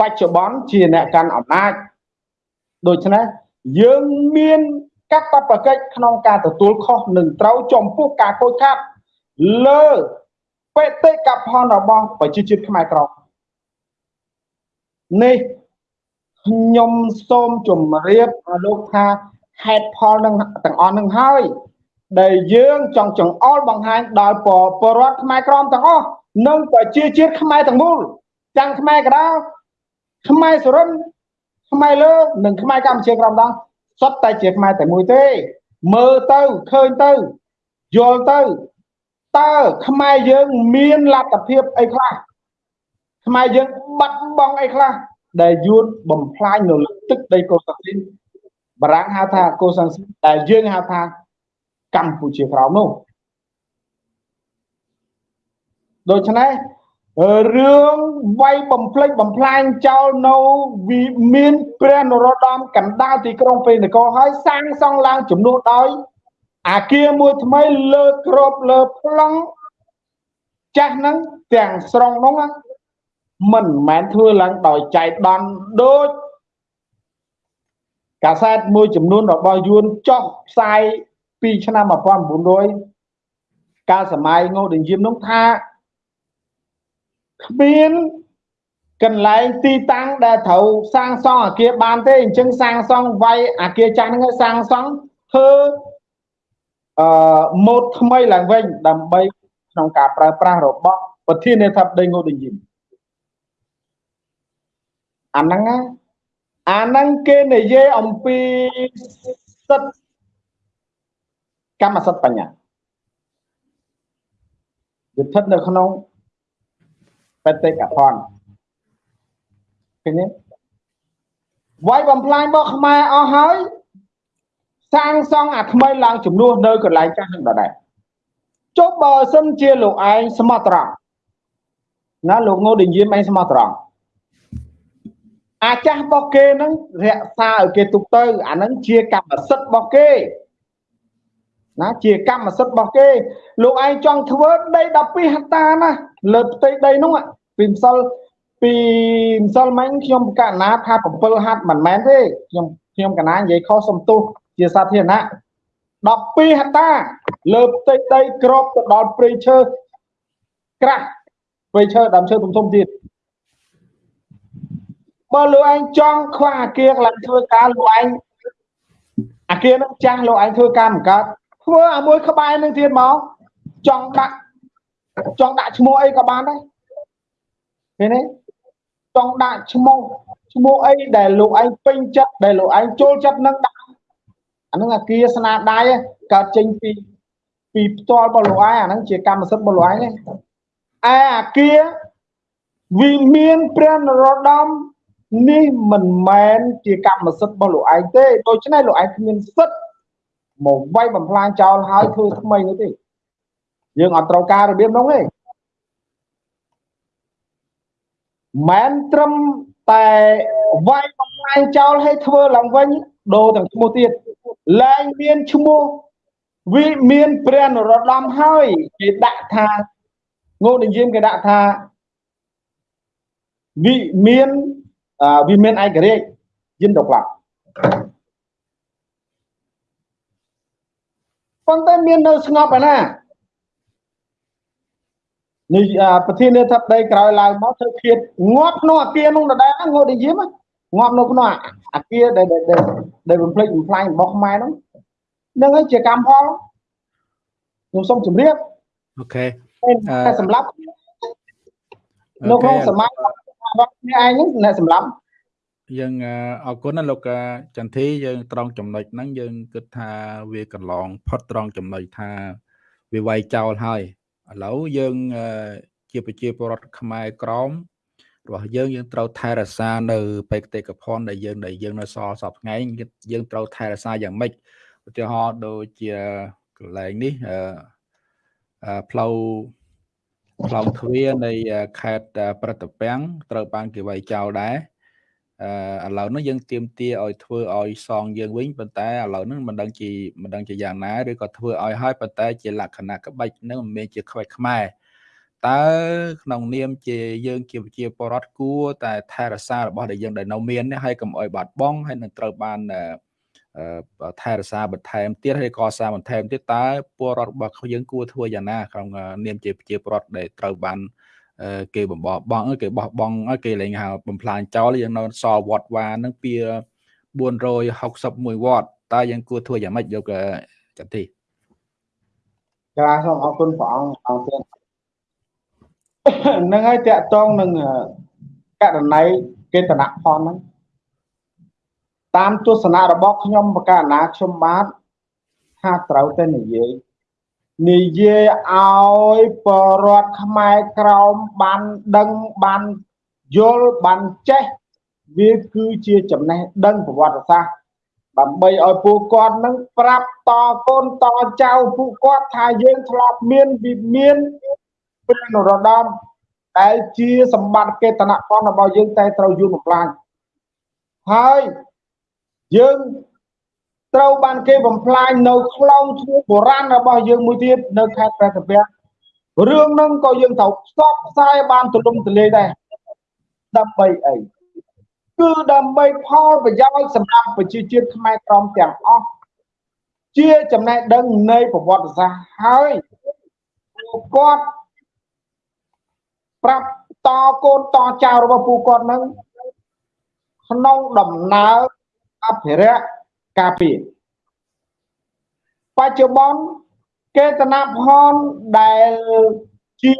បច្ចុប្បន្នជាអ្នកកាន់អំណាចដូច្នេះយើងមានកាតព្វកិច្ចក្នុងការទទួលខុសនឹងត្រូវចំពោះការខូចខាតលើបេតិកភណ្ឌរបស់ប្រជាជាតិខ្មែរក្រមនេះខ្ញុំសូមជម្រាបលោកថាហេតុផលនឹងទាំងអស់នឹងហើយ ដែលយើងចង់ចង្អុលបង្ហាញដល់បរតខ្មែរក្រមទាំងអស់និងប្រជាជាតិខ្មែរទាំងមូលទាំងខ្មែរកដាលខ្មែរសុរិនខ្មែរលើនិងខ្មែរកម្ពុជាក្រមដល់សុទ្ធតែជាខ្មែរតែមួយទេ មើលទៅឃើញទៅយល់ទៅតើខ្មែរយើងមានលទ្ធភាពអីខ្លះខ្មែរយើងបាត់បង់អីខ្លះដែលយួនបំផ្លាញនៅលើទឹកដីកូសាំងស៊ីនបារាំងហៅថាកូសាំងស៊ីនដែលយើងហៅថា កម្ពុជាក្រោមនោះដូច្នេះរឿងវាយបំភ្លេចបំផ្លាញចោលនៅវិមានព្រះនរោត្តមកណ្ដាលទីក្រុងពេនគរហើយសាងសង់ឡើងចំនួនដោយអាគារមួយថ្មីលើក្របលើប្លង់ចាស់ហ្នឹងទាំងស្រុងហ្នឹងមិនមែនធ្វើឡើងដោយចៃដន្យដូចកាសែតមួយចំនួនរបស់យួនចុះផ្សាយ ពីឆ្នាំ1900កាលសម័យងូដេញយាមនោះថាគ្មានកន្លែងទីតាំងដែលត្រូវសាងសង់អាគារបានទេអញ្ចឹងសាងសង់វាយអាគារចាស់ហ្នឹងឲ្យសាងសង់ធ្វើអឺម៉ូដថ្មីឡើងវិញដើម្បីក្នុងការប្រើប្រាស់របស់ប្រធានាធិបតីងូដេញីមអាហ្នឹងអាហ្នឹងគេនិយាយអំពីសិទ្ធ កម្មសិទ្ធិបញ្ញាវាស្ថិតនៅក្នុងបេតិកភណ្ឌឃើញទេវាយបំផ្លាញរបស់ខ្មែរអស់ហើយសាងសង់អាថ្មីឡើងចំនួននៅកន្លែងចាស់នឹងដដែលចុះបើសិនជាលោកឯងស្មោះត្រង់ណាលោកងូដេញយាមឯងស្មោះត្រង់អាចាស់របស់គេនឹងរក្សាឲ្យគេទុកទៅអានឹងជាកម្មសិទ្ធិរបស់គេ ណាជាកម្មសិទ្ធិរបស់គេ លោកឯងចង់ធ្វើដី12ហិកតាណាលើផ្ទៃដីនោះពីម្សិលពីម្សិលមិញខ្ញុំកណាថា7ហັດមិនមែនទេខ្ញុំខ្ញុំកណានិយាយខុសសំទុះជាសាធារណៈ12ហិកតា លើផ្ទៃដីក្របទៅដល់ព្រៃឈើក្រាស់ព្រៃឈើដើមឈើធំធំទៀតបើលោកឯងចង់ខ្វះអាគារកន្លែងធ្វើការលោកឯងអាគារនឹងចាស់លោកឯងធ្វើការមិនកើត ធ្វើអាមួយក្បែរនឹងទៀតមកចង់ដាក់ចង់ដាក់ឈ្មោះអីក៏បានដែរឃើញទេចង់ដាក់ឈ្មោះឈ្មោះអីដែលលោកឯងពេញចិត្តដែលលោកឯងចូលចិត្តនឹងដាក់អានឹងអាគារស្នាដៃកើតចេញពីពីផ្ទាល់របស់លោកឯងអានឹងជាកម្មសិទ្ធិរបស់លោកឯងឯអាគារវិមានព្រះនរោត្តមនេះមិនមែនជាកម្មសិទ្ធិរបស់លោកឯងទេដូច្នេះលោកឯងគ្មានសិទ្ធិ មកវាយបំផ្លាញចោលហើយធ្វើថ្មីនោះទេយើងអត់ត្រូវការរបៀបនោះទេមិនត្រឹមតែវាយបំផ្លាញចោលឲ្យធ្វើឡើងវិញដូរទាំងឈ្មោះទៀតឡើងមានឈ្មោះវិមានព្រះនរោត្តមហើយគេដាក់ថាងូនិយាមគេដាក់ថាវិមានវិមានឯករាជ្យយិនដកឡា ប៉ុន្តែមាននៅស្ងប់ឯណានេះប្រធានាធិបតីក្រោយឡើងមកធ្វើឃាតងាប់ក្នុងអាគារនោះដដែលងត់និយាយមកងាប់នៅក្នុងអាគារដែលដែលបំភ្លេចបំផ្លាញរបស់ខ្មែរនោះនឹងហើយជាកម្មផលខ្ញុំសូមជម្រាបអូខេតែសម្រាប់នៅក្នុងសម័យរបស់គ្នាឯងហ្នឹងអ្នកសម្រាប់ យើងអរគុណណាលោកចន្ទធីយើងត្រង់ចំណុចហ្នឹងយើងគិតថាវាកន្លងផុតត្រង់ចំណុចថាវាវាយចោលហើយឥឡូវយើងជាប្រជាពលរដ្ឋខ្មែរក្រមរបស់យើងយើងត្រូវថែរក្សានៅបេតិកភណ្ឌដែលយើងដែលយើងនៅសល់សពថ្ងៃយើងត្រូវថែរក្សាយ៉ាងម៉េចឧទាហរណ៍ដូចជាកន្លែងនេះអឺផ្លូវផ្លូវទ្វារនៃខេត្តប្រតិពាំងត្រូវបានគេវាយចោលដែរអឺ ឥឡូវនេះយើងទៀមទាឲ្យធ្វើឲ្យសងយើងវិញប៉ុន្តែឥឡូវនេះមិនដឹងជាមិនដឹងជាយ៉ាងណាឬក៏ធ្វើឲ្យហើយប៉ុន្តែជាលក្ខណៈក្បាច់នឹងមិនមែនជាក្បាច់ខ្មែរតើក្នុងនាមជាយើងជាប្រជាពលរដ្ឋគួរតែថែរក្សារបស់ដែលយើងដែលនៅមាននេះហើយកុំអោយបាត់បង់ហើយនឹងត្រូវបានថែរក្សាបន្ថែមទៀតហើយកសាងបន្ថែមទៀតតើពលរដ្ឋរបស់យើងគួរធ្វើយ៉ាងណាក្នុងនាមជាប្រជាពលរដ្ឋដែលត្រូវបាន គេបំបោះបង់គេបោះបង់គេលែងហៅបំផ្លាញចោលយើងនៅសល់វត្តវ៉ានឹងពី461វត្តតើយើងគួរធ្វើយ៉ាងម៉េចយកចន្ទទីចាសូមអរគុណព្រះអង្គអង្គទៀតនឹងហើយតកតងនឹងករណីកេតនៈផលហ្នឹងតាមទស្សនៈរបស់ខ្ញុំបកណាខ្ញុំបាទថាត្រូវតែនិយាយ និយាយឲ្យបរដ្ឋខ្មែរក្រោមបានដឹងបានយល់បានចេះវាគឺជាចំណេះដឹងប្រវត្តិសាស្ត្រដើម្បីឲ្យពួកគាត់នឹងប្រាប់តកូនតចៅពួកគាត់ថាយើងធ្លាប់មានវិមានព្រះនរោត្តមដែលជាសម្បត្តិកេតនភណ្ឌរបស់យើងតែត្រូវយល់បំផ្លាញហើយយើង ត្រូវបានគេបំផ្លាញនៅខ្លងឈ្មោះបុរាណរបស់យើងមួយទៀតនៅខេត្តព្រះសពារឿងហ្នឹងក៏យើងត្រូវផ្សព្វផ្សាយបានទូលំទូលាយដែរដើម្បីអីគឺដើម្បីផលប្រយោជន៍សម្រាប់ប្រជាជាតិខ្មែរក្រមទាំងអស់ជាចំណេះដឹងនៃប្រវត្តិសាស្ត្រហើយពួកគាត់ប្រាប់តកូនតចៅរបស់ពួកគាត់នឹងក្នុងដំណើរអភិរក្ស ការពារបច្ចុប្បន្នកេតនភណ្ឌដែលជា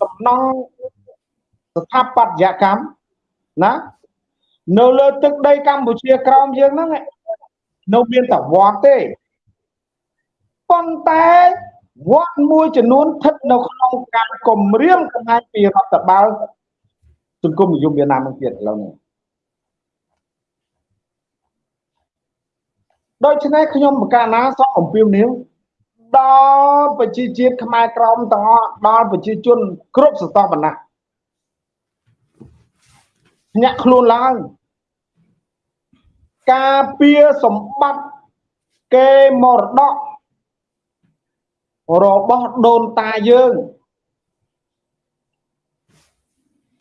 សំណង់ស្ថាបត្យកម្មណានៅលើទឹកដីកម្ពុជាក្រោមយើងហ្នឹងនៅមានតែវត្តទេប៉ុន្តែវត្តមួយចំនួនស្ថិតនៅក្នុងការគម្រាមកំហែងពីរដ្ឋបាលសង្គមនិយមវៀតណាមនឹងទៀតឥឡូវនេះ ដូច្នេះខ្ញុំបកាណាសូមអំពាវនាវដល់ប្រជាជាតិខ្មែរក្រមទាំងអស់ដល់ប្រជាជនគ្រប់ស្រទាប់វណ្ណៈភ្ញាក់ខ្លួនឡើងការពារសម្បត្តិគេមរតករបស់ដូនតាយើង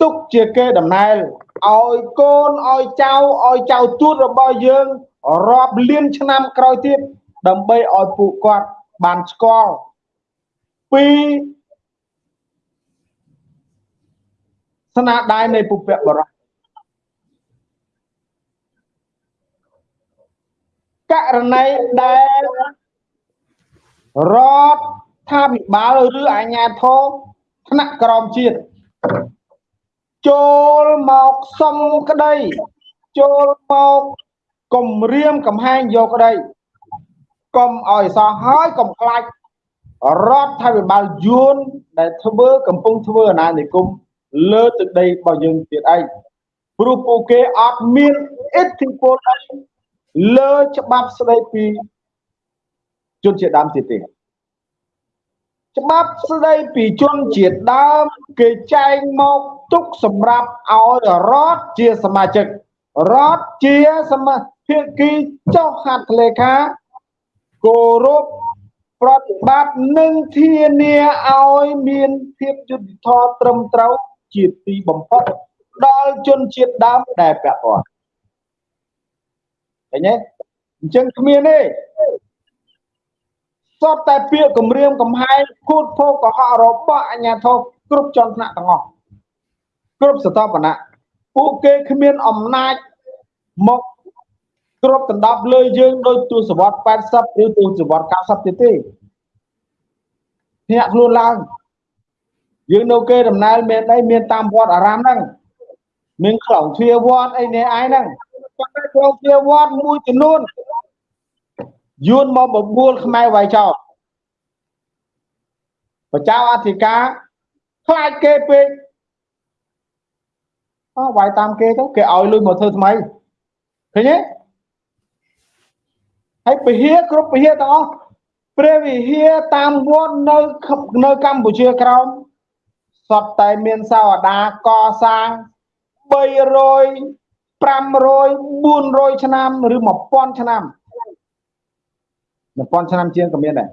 ទុកជាគេដំណែលឲ្យកូនឲ្យចៅឲ្យចៅទួតរបស់យើង រាប់លានឆ្នាំក្រោយទៀតដើម្បីឲ្យពួកគាត់បានស្គាល់ពីស្នាដៃនៃពុព្វបរោះករណីដែលរដ្ឋាភិបាលឬអាជ្ញាធរថ្នាក់ក្រមជាតិចូលមកសុំក្តីចូលមក គំរាមកំហែងយកក្តីកុំឲ្យសោះហើយកុំខ្លាចរដ្ឋាភិបាលយួនដែលធ្វើកំពុងធ្វើអាណានិគមលើទឹកដីរបស់យើងទៀតឯងព្រោះពួកគេអត់មានឥទ្ធិពលអីលើច្បាប់ស្ដីពីជនជាតិដើមទៀតទេច្បាប់ស្ដីពីជនជាតិដើមគេចែងមកទុកសម្រាប់ឲ្យរដ្ឋជាសមាជិករដ្ឋជាសមា ភាគីចុះហត្ថលេខាគោរពប្រតិបត្តិនិងធានាឲ្យមានភាពយុត្តិធម៌ត្រឹមត្រូវជាទីបំផុតដល់ជនជាតិដើមដែលពាក់ព័ន្ធឃើញទេអញ្ចឹងគ្មានទេសតតែពាក្យគម្រាមកំហែងគូតភោកកុហករបស់អាជ្ញាធរគ្រប់ជាន់ថ្នាក់ទាំងអស់គ្រប់ស្ថាប័នៈពួកគេគ្មានអំណាចមក គ្រប់ដណ្ដប់លើយើងដោយទស្សវត្ស80ឬទស្សវត្ស90ទៀតទេភ្នាក់ខ្លួនឡើងយើងនៅគេដំណើរមានអីមានតាមវត្តអារាមហ្នឹងមានខ្លងទ្វាវត្តអីនេះឯងហ្នឹងប៉ុន្តែខ្លងទ្វាវត្តមួយចំនួនយួនមកបបួលខ្មែរវាយចោលប្រជាអធិការខ្លាចគេពេកអោវាយតាមគេទៅគេឲ្យលុយមកធ្វើថ្មីឃើញទេ ហើយពហិគ្រប់ពហិទាំងអស់ព្រះវិហារតាមវត្តនៅនៅកម្ពុជាក្រោមសតតែមានសាវតាកសាង300 500 400ឆ្នាំឬ1000ឆ្នាំ1000ឆ្នាំជាងក៏មានដែរ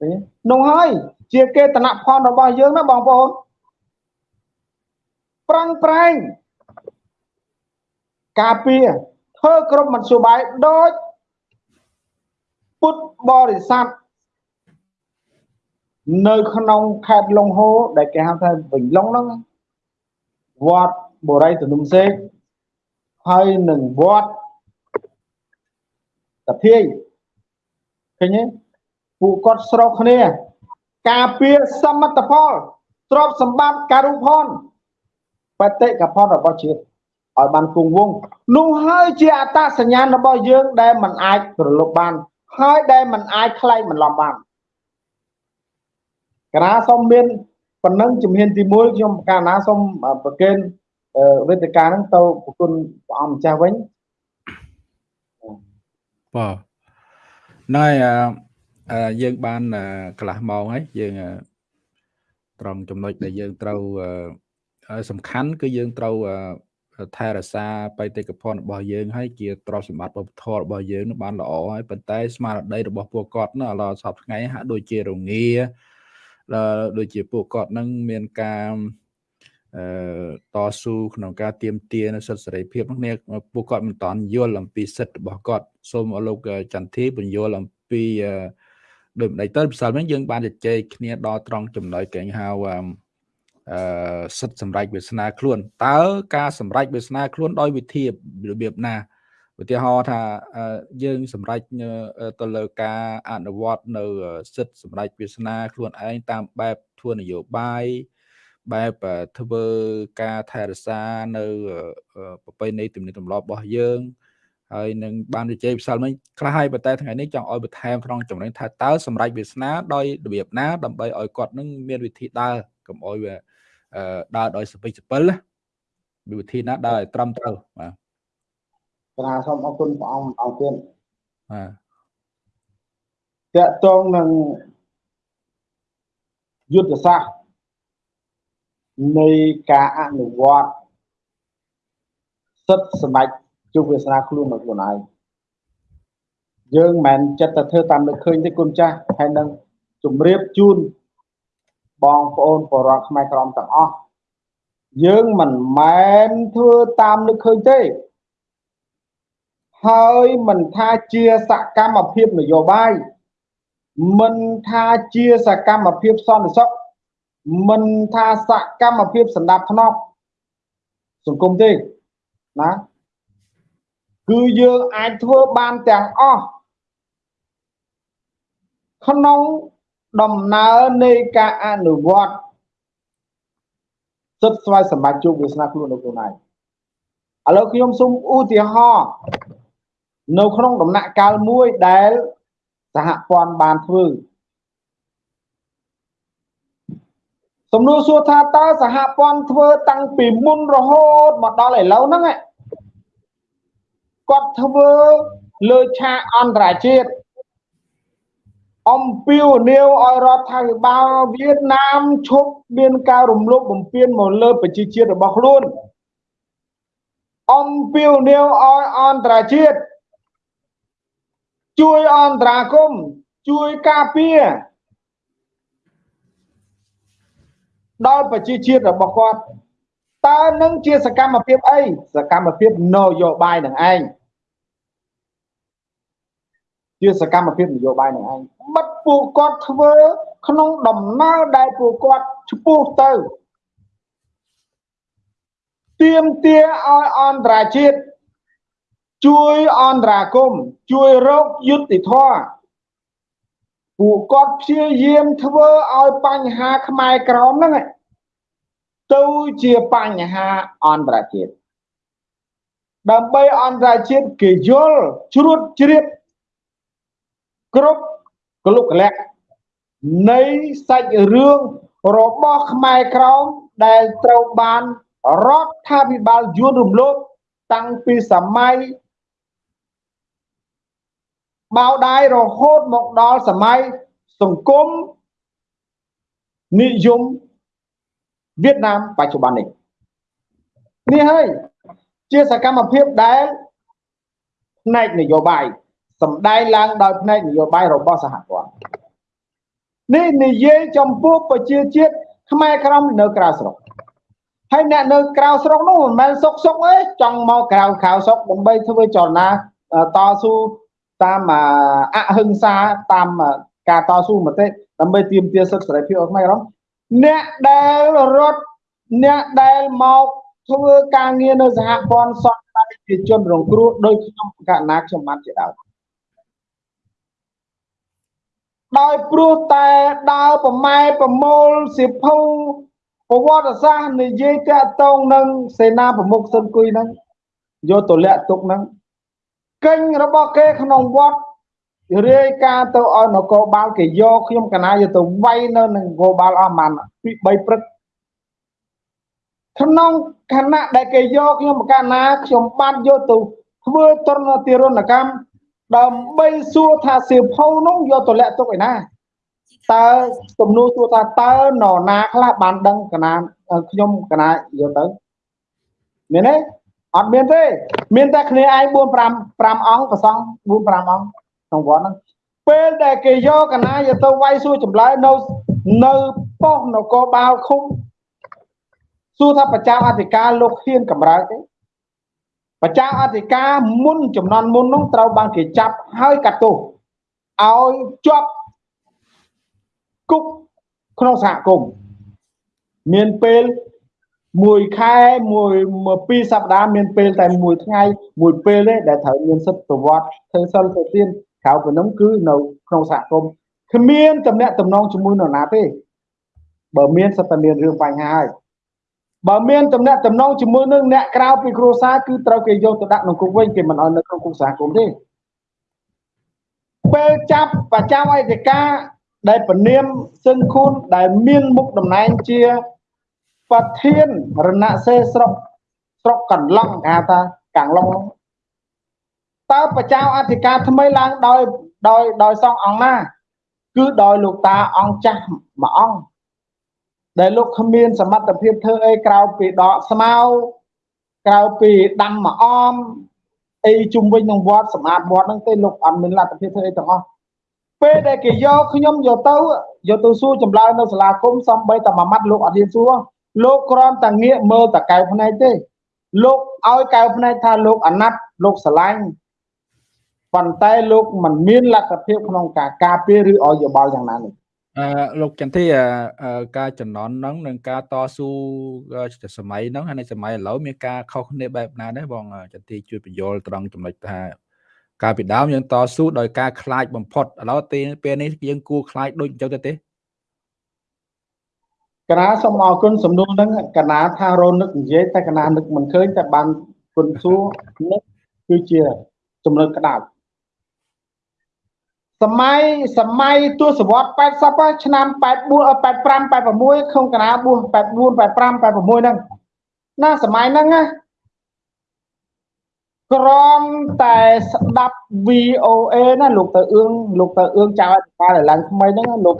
ឃើញនោះហើយជាគេតនៈផលរបស់យើងណាបងប្អូនប្រឹងប្រែងការពារធ្វើក្រុមមធ្យោបាយដូច ពុទ្ធបរិស័ទនៅក្នុងខេត្តលង្ហូដែលគេហៅថាវិញឡុងហ្នឹងវត្តបូរីទនុំសេកហើយនឹងវត្តតាភាយឃើញទេពួកគាត់ស្រោកគ្នា ការពារសមិទ្ធផលទ្រព្យសម្បត្តិការូផនបតិកផលរបស់ជាតិឲ្យបានគង់វង្សនោះហើយជាអត្តសញ្ញាណរបស់យើងដែលมันអាចប្រលប់បាន ហើយដែលมันអាចខ្លែងបន្លំបានកណាសូមមានប៉ុណ្ណឹងជំហានទី1ខ្ញុំកណាសូមប្រកេនវេទិកាហ្នឹងទៅប្រគុណព្រះអង្គម្ចាស់វិញបាទណែយើងបានកន្លះម៉ោងហើយយើងត្រង់ចំណុចដែលយើងត្រូវសំខាន់គឺយើងត្រូវ ថែរក្សាបេតិកភណ្ឌរបស់យើងហើយជាទ្រព្យសម្បត្តិវប្បធម៌របស់យើងនឹងបានល្អហើយប៉ុន្តែស្មារតីរបស់ពួកគាត់នោះឥឡូវសពថ្ងៃហាក់ដូចជារងាដូចជាពួកគាត់នឹងមានការអឺតស៊ូក្នុងការទៀមទានៅសិទ្ធិសេរីភាពនេះពួកគាត់មិនតន់យល់អំពីសិទ្ធិរបស់គាត់សូមឲ្យលោកចន្ទធីបញ្យល់អំពីដូចម្ដេចទៅពិសាលវិញយើងបានជជែកគ្នាដល់ត្រង់ចំណុចកែងហៅ អឺសិទ្ធិសម្រេចវាសនាខ្លួនតើការសម្រេចវាសនាខ្លួនដោយវិធីរបៀបណាឧទាហរណ៍ថាយើងសម្រេចទៅលើការអនុវត្តនៅសិទ្ធិសម្រេចវាសនាខ្លួនឯងតាមបែបធ្វើនយោបាយបែបធ្វើការថែរក្សានៅប្រពៃណីទំនៀមទម្លាប់របស់យើងហើយនឹងបានជជែកផ្សាល់មិញខ្លះហើយប៉ុន្តែថ្ងៃនេះចង់ឲ្យបន្ថែមក្នុងចំណេញថាតើសម្រេចវាសនាដោយរបៀបណាដើម្បីឲ្យគាត់នឹងមានវិធីដើរកុំឲ្យវា ដើរដោយសពិចសពិលវិវិធីណាដើរឲ្យត្រឹមត្រូវបាទក្រាសូមអរគុណព្រះអង្គអង្គទៀតបាទតកតងនឹងយុទ្ធសាស្ត្រនៃការអនុវត្តសិទ្ធិសម្ដេចជោគវាសនាខ្លួនរបស់ខ្លួនឯងយើងមិនមែនចិត្តតែធ្វើតាមនឹកឃើញទេគុណចាស់ហើយនឹងជម្រាបជូន បងប្អូនបរិវត្តខ្មែរក្រមទាំងអស់យើងមិនមែនធ្វើតាមនឹកឃើញទេហើយមិនថាជាសកម្មភាពនយោបាយមិនថាជាសកម្មភាពសន្តិសុខមិនថាសកម្មភាពសម្ដាប់ធ្នាប់សង្គមទេណាគឺយើងអាចធ្វើបានទាំងអស់ក្នុង ដំណើរនៃការអនុវត្តសិទ្ធិស្វ័យសម្បត្តិជោគវាសនាខ្លួនរបស់ខ្លួនឯងឥឡូវខ្ញុំសូមឧទាហរណ៍នៅក្នុងដំណាក់កាលមួយដែលសហព័ន្ធបានធ្វើសំណួរសួរថាតើសហព័ន្ធធ្វើតាំងពីមុនរហូតមកដល់ឥឡូវហ្នឹងគាត់ធ្វើលើឆាកអន្តរជាតិ អំពាវនាវឲ្យរដ្ឋាភិបាលវៀតណាមឈប់មានការរំលោភបំពានមកលើប្រជាជាតិរបស់ខ្លួនអំពាវនាវឲ្យអន្តរជាតិជួយអន្តរាគមជួយការពារដល់ប្រជាជាតិរបស់គាត់តើនឹងជាសកម្មភាពអីសកម្មភាពនយោបាយនឹងឯង ជាសកម្មភាពនយោបាយនឹងឯងបិទពួកគាត់ធ្វើក្នុងដំណើរដែលពួកគាត់ឈ្មោះទៅទៀមទាឲ្យអន្តរជាតិជួយអន្តរាគមជួយរកយុត្តិធម៌ពួកគាត់ព្យាយាមធ្វើឲ្យបញ្ហាខ្មែរក្រមហ្នឹងទៅជាបញ្ហាអន្តរជាតិដើម្បីអន្តរជាតិគេយល់ជ្រួតជ្រាប គ្រប់កលុកកលៈនៃសាច់រឿងរបស់ខ្មែរក្រមដែលត្រូវបានរដ្ឋាភិបាលយួនរំលោភតាំងពីសម័យបៅដាយរហូតមកដល់សម័យសង្គមនិយមវៀតណាមបច្ចុប្បន្ននេះនេះហើយជាសកម្មភាពដែលផ្នែកនយោបាយ សម្ដែងឡើងដោយផ្នែកនយោបាយរបស់សហព័ន្ធនេះនិយាយចំពោះប្រជាជាតិខ្មែរក្រមនៅក្រៅស្រុកហើយអ្នកនៅក្រៅស្រុកនោះមិនមែនសុកសុកទេចង់មកក្រៅក្រៅស្រុកដើម្បីធ្វើចលនាតស៊ូតាមអហិង្សាតាមការតស៊ូមតិដើម្បីទាមទារសិទ្ធិសេរីភាពរបស់ខ្មែរក្រមអ្នកដែលរត់អ្នកដែលមកធ្វើការងារនៅសហព័ន្ធសង្គ្រោះជាជនរងគ្រោះដោយខ្ញុំកណាខ្ញុំបានជាដើម ដោយព្រោះតែដើរប្រម៉ែប្រមូលសិភៅប្រវត្តិសាស្ត្រនិយាយតាក់ទងនឹងសេនាប្រមុខសុនគុយហ្នឹងយកទៅលាក់ទុកហ្នឹងកិញ្ញរបស់គេក្នុងវត្តរាយការណ៍ទៅឲ្យនគរបាលគេយកខ្ញុំកណាយកទៅវាយនៅនឹងនគរបាលអស់ប្រហែលពី3ព្រឹកក្នុងខណៈដែលគេយកខ្ញុំបកណាខ្ញុំបានយកទៅធ្វើទរណទារុណកម្ម ដើម្បីសួរថាសៀវភៅនោះយកទៅលាក់ទុកឯណាតើសំណួរសួរថាតើនរណាខ្លះបានដឹងកណាខ្ញុំកណាយកទៅមានទេអត់មានទេមានតែគ្នាឯង4 5 5អង្គប្រសង4 5អង្គក្នុងវត្តហ្នឹងពេលដែលគេយកកណាយកទៅវាយសួរចម្លើយនៅនៅប៉ុស្តិ៍នគរបាលឃុំសួរថាប្រចាំអធិការលោកហ៊ានកម្រើកទេ ប្រចាំអធិការមុនចំនួនមុននោះត្រូវបានគេចាប់ហើយកាត់ទោសឲ្យជាប់គុកក្នុងសហគមន៍មានពេលមួយខែមួយពីរសប្តាហ៍មានពេលតែមួយថ្ងៃមួយពេលទេដែលត្រូវមានសិទ្ធិប្រវត្តិធ្វើសិលទៅទៀតក្រៅពីនោះគឺនៅក្នុងសហគមន៍គ្មានតំណែងតំណងជាមួយនរណាទេបើមានសិទ្ធតែមានរឿងបញ្ហាហើយ បើមានតំណែងតំណងជាមួយនឹងអ្នកក្រៅពីគ្រួសារគឺត្រូវគេយកទៅដាក់ក្នុងគុកវិញគេមិនឲ្យនៅក្នុងគុកសហគមន៍ទេពេលចាប់ប្រចាំអធិការដែលពនាមសឹងខួនដែលមានមុខតំណែងជាប្រធានរណសេស្រុកស្រុកកន្លងគេហៅថាកាំងឡុងតើប្រចាំអធិការថ្មីឡើងដោយដោយដោយសងអង្គណាគឺដោយលោកតាអង្គចាស់មួយអង្គ ដែលលោកគ្មានសមត្ថភាពធ្វើអីក្រៅពីដកស្មៅក្រៅពីដាំមួយអមអីជុំវិញនឹងវត្តសម្អាតវត្តហ្នឹងទេលោកអត់មានលទ្ធភាពធ្វើអីទាំងអស់ពេលដែលគេយកខ្ញុំយកទៅយកទៅសួរចម្លើយនៅសាលាគុំសំបីតែមួយម៉ាត់លោកអត់ហ៊ានសួរលោកគ្រាន់តែងាកមើលតកៅភ្នែកទេ លោកឲ្យកៅភ្នែកថាលោកអាណត្តិលោកស្រឡាញ់ប៉ុន្តែលោកមិនមានលទ្ធភាពក្នុងការការពារឬឲ្យយោបល់យ៉ាងណានេះ អឺលោកចន្ទធីការចំណន់ហ្នឹងនិងការតស៊ូសម័យហ្នឹងហើយនៅសម័យឥឡូវមានការខុសគ្នាបែបណាដែរបងចន្ទធីជួយបញ្យល់ត្រង់ចំណុចថាកាលពីដើមយើងតស៊ូដោយការខ្លាចបំផុតឥឡូវពេលនេះយើងគួរខ្លាចដូចអញ្ចឹងទៅទេកណាសូមអរគុណសំណួរហ្នឹងកណាថារនឹកនិយាយតែកណានឹកមិនឃើញតែបានគុណសួរនឹកគឺជាចំណុចក្តៅ សម័យសម័យទសវត្ស80ឆ្នាំ84 85 86ក្នុងកណាបួស84 85 86ហ្នឹងណាសម័យហ្នឹងណាក្រំតែស្ដាប់ VOA ណាលោកទៅអឿងលោកទៅអឿងចៅអធិការឡើងថ្មីហ្នឹងលោក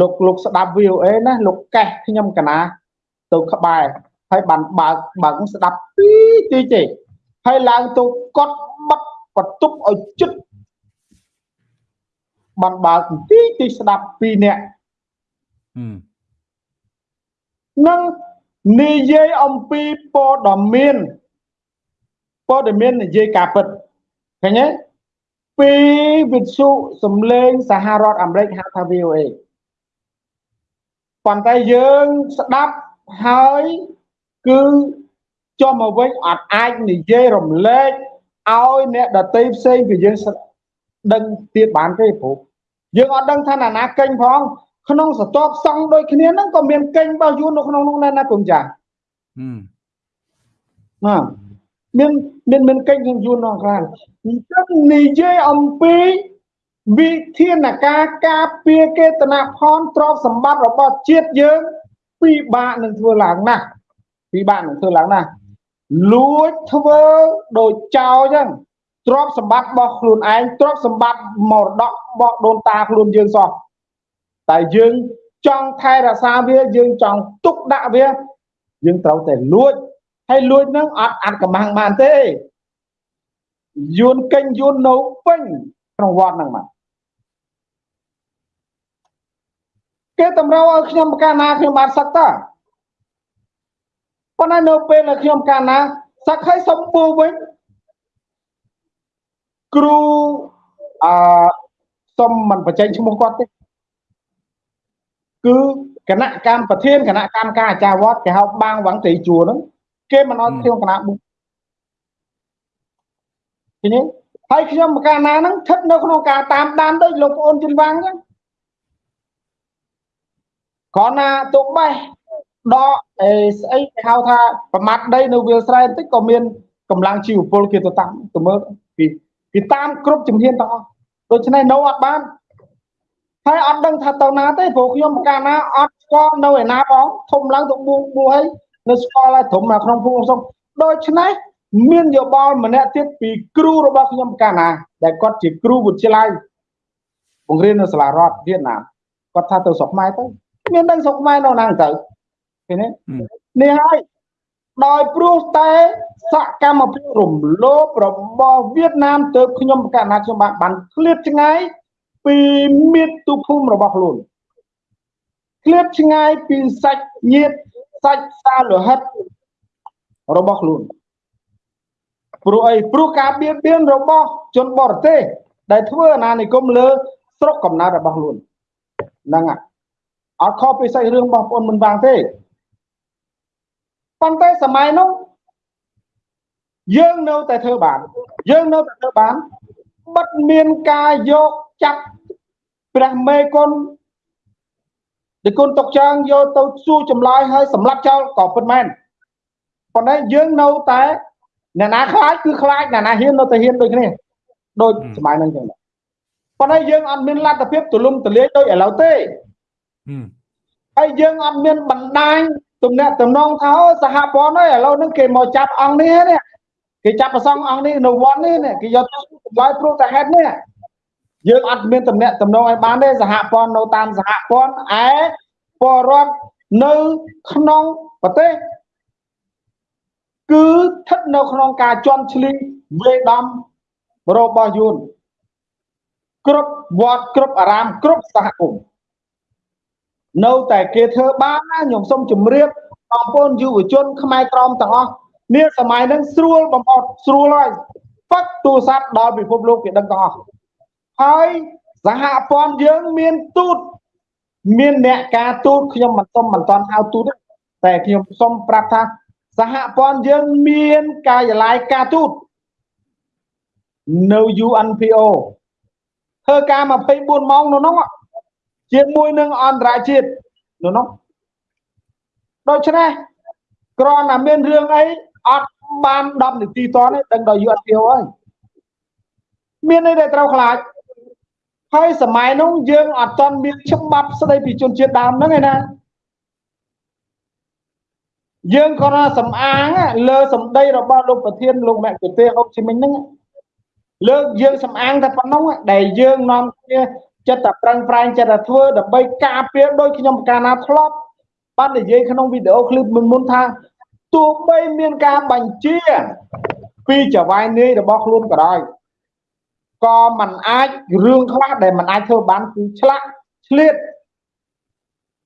លោកលោកស្ដាប់ VOA ណាលោកកេះខ្ញុំកណាទៅក្បែរហើយបានបើកបើកស្ដាប់ទីទីទេហើយឡើងទៅកត់បិទបន្ទប់ឲ្យជិត បានបើកទីទីស្ដាប់ពីរនាក់នឹងនិយាយអំពីព័ត៌មានព័ត៌មាននិយាយការពិតឃើញទេពីវិទ្យុសំឡេងសហរដ្ឋអាមេរិកហៅថា VOA ប៉ុន្តែយើងស្ដាប់ហើយគឺចុះមកវិញអត់អាចនិយាយរំលែកឲ្យអ្នកដតីផ្សេងពីយើងដឹងទៀតបានទេព្រោះ យើងអត់ដឹងថាណាណាកេញផងក្នុងសតបសង់ដូចគ្នាហ្នឹងក៏មានកេញរបស់យួននៅក្នុងនោះដែរណាគុំចាណាមានមានមានកេញក្នុងយួននោះខ្លះអញ្ចឹងនិយាយអំពីវិធានការការពារកេតនភ័ណ្ឌទ្រព្យសម្បត្តិរបស់ជាតិយើងពិបាកនឹងធ្វើឡើងណាស់ពិបាកនឹងធ្វើឡើងណាស់លួចធ្វើដូចចោលអញ្ចឹង ទ្រព្យសម្បត្តិរបស់ខ្លួនឯងទ្រព្យសម្បត្តិមរតករបស់ដូនតាខ្លួនយើងសោះតែយើងចង់ថែរក្សាវាយើងចង់ទុកដាក់វាយើងត្រូវតែលួចហើយលួចនឹងអត់អាចកម្បាំងបានទេយួនកេញយួននៅពេញក្នុងវត្តហ្នឹងមកគេតម្រូវឲ្យខ្ញុំកាលណាខ្ញុំបានសឹកតើប៉ុន្តែនៅពេលដែលខ្ញុំកាលណាសឹកឲ្យសំពូវិញ គ្រូអឺសុំមិនបញ្ចេញឈ្មោះគាត់ទេគឺគណៈកម្មប្រធានគណៈកម្មការអាចារ្យវត្តគេហៅបាងវ៉ាងត្រីជួរហ្នឹងគេមិនអត់ខ្ញុំគណៈបុឃើញទេហើយខ្ញុំកាលណាហ្នឹងស្ថិតនៅក្នុងការតាមដានដូចលោកប្អូនជិនវាងអញ្ចឹងគ្រាន់ណាទុកបេះដកអេស្អីគេហៅថាប្រមាត់ដីនៅវាលស្រែបន្តិចក៏មានកម្លាំងជីវពលគេទៅតាមទៅមើលពី គេតាមគ្រប់ជំហានទាំងអស់ដូច្នេះនៅអត់បានហើយអត់ដឹងថាទៅណាទេព្រោះខ្ញុំកាលណាអត់ស្គាល់នៅឯណាផងធំឡើងទៅបួងបួហើយនៅស្គាល់ហើយត្រឹមនៅក្នុងភូមិសុំដូច្នេះមានយោបល់ម្នាក់ទៀតពីគ្រូរបស់ខ្ញុំកាលណា ដែលគាត់ជាគ្រូវិទ្យាល័យបង្រៀននៅសាលារដ្ឋវៀតណាមគាត់ថាទៅស្រុកខ្មែរទៅមានដឹងស្រុកខ្មែរនៅណាទៅឃើញទេនេះហើយដោយព្រោះតែ សកម្មភាពរំលោភរបស់វៀតណាមទៅខ្ញុំកាលណាខ្ញុំបានបានឃ្លាតឆ្ងាយពីមាតុភូមិរបស់ខ្លួនឃ្លាតឆ្ងាយពីសាច់ញាតិសាច់សាលោហិតរបស់ខ្លួនព្រោះអីព្រោះការបៀតបៀនរបស់ជនបរទេសដែលធ្វើអាណានិគមលើស្រុកកំណើតរបស់ខ្លួនហ្នឹងអត់ខុសពីសាច់រឿងបងប្អូនមិនបាងទេប៉ុន្តែសម័យនោះ យើងនៅតែធ្វើបានយើងនៅតែធ្វើបានបិទមានការយកចាប់ព្រះមេគុណដែលគុណតុកចាងយកទៅសួរចម្លើយហើយសម្លាប់ចោលក៏ពិតមែនប៉ុន្តែយើងនៅតែអ្នកណាខ្លាចគឺខ្លាចអ្នកណាហ៊ាននៅតែហ៊ានដូចគ្នាដូចសម័យហ្នឹងចឹងប៉ុន្តែយើងអត់មានលទ្ធភាពទូលំទូលាយដូចឥឡូវទេហើយយើងអត់មានបណ្ដាញទំនាក់ទំនងថាសហព័ន្ធហើយឥឡូវហ្នឹងគេមកចាប់អង្គនេះនេះ គេចាប់ប្រសងអង្គនេះនៅវត្តនេះគេយកទៅចម្លើយព្រោះតែហេតុនេះយើងអត់មានតំណែងតំណងឲ្យបានទេសហព័ន្ធនៅតាមសហព័ន្ធឯពលរដ្ឋនៅក្នុងប្រទេសគឺស្ថិតនៅក្នុងការជន់ឈ្លីវេដំរបស់យួនគ្រប់វត្តគ្រប់អារាមគ្រប់សហគមន៍នៅតែគេធ្វើបានណាខ្ញុំសូមជម្រាបបងប្អូនយុវជនខ្មែរក្រមទាំងអស់ នាសម័យហ្នឹងស្រួលបំផុតស្រួលហើយផឹកទូរស័ព្ទដល់ពិភពលោកគេដឹងទាំងអស់ហើយសហព័ន្ធយើងមានទូតមានអ្នកការទូតខ្ញុំមិនសុំមិនតន់ហៅទូតតែខ្ញុំសុំប្រាប់ថាសហព័ន្ធយើងមានកាយឡាយការទូតនៅ UNPO ធ្វើការ24ម៉ោងនៅនោះជាមួយនឹងអន្តរជាតិនៅនោះដូច្នេះគ្រាន់តែមានរឿងអីអត់ បាន10នាទីតនេះដឹងដល់ UNPO ហើយមានអីដែលត្រូវខ្លាចហើយសម័យនោះយើងអត់ទាន់មានច្បាប់ស្ដីពីជនជាតិដើមហ្នឹងឯណាយើងក៏សំអាងលើសម្ដីរបស់លោកប្រធានលោកមគ្គុទេសអុកជីមិញហ្នឹងលើកយើងសំអាងតែប៉ុណ្ណឹងដែលយើងនាំគ្នាចិត្តតែប្រឹងប្រែងចិត្តតែធ្វើដើម្បីការពារដោយខ្ញុំកាលណាធ្លាប់បាននិយាយក្នុងវីដេអូឃ្លីបមុនមុនថា ទោះបីមានការបញ្ជាពីចវាយនាយរបស់ខ្លួនក៏ដោយក៏มันអាចរឿងខ្លះដែលมันអាចធ្វើបានគឺឆ្លាក់ឆ្លៀត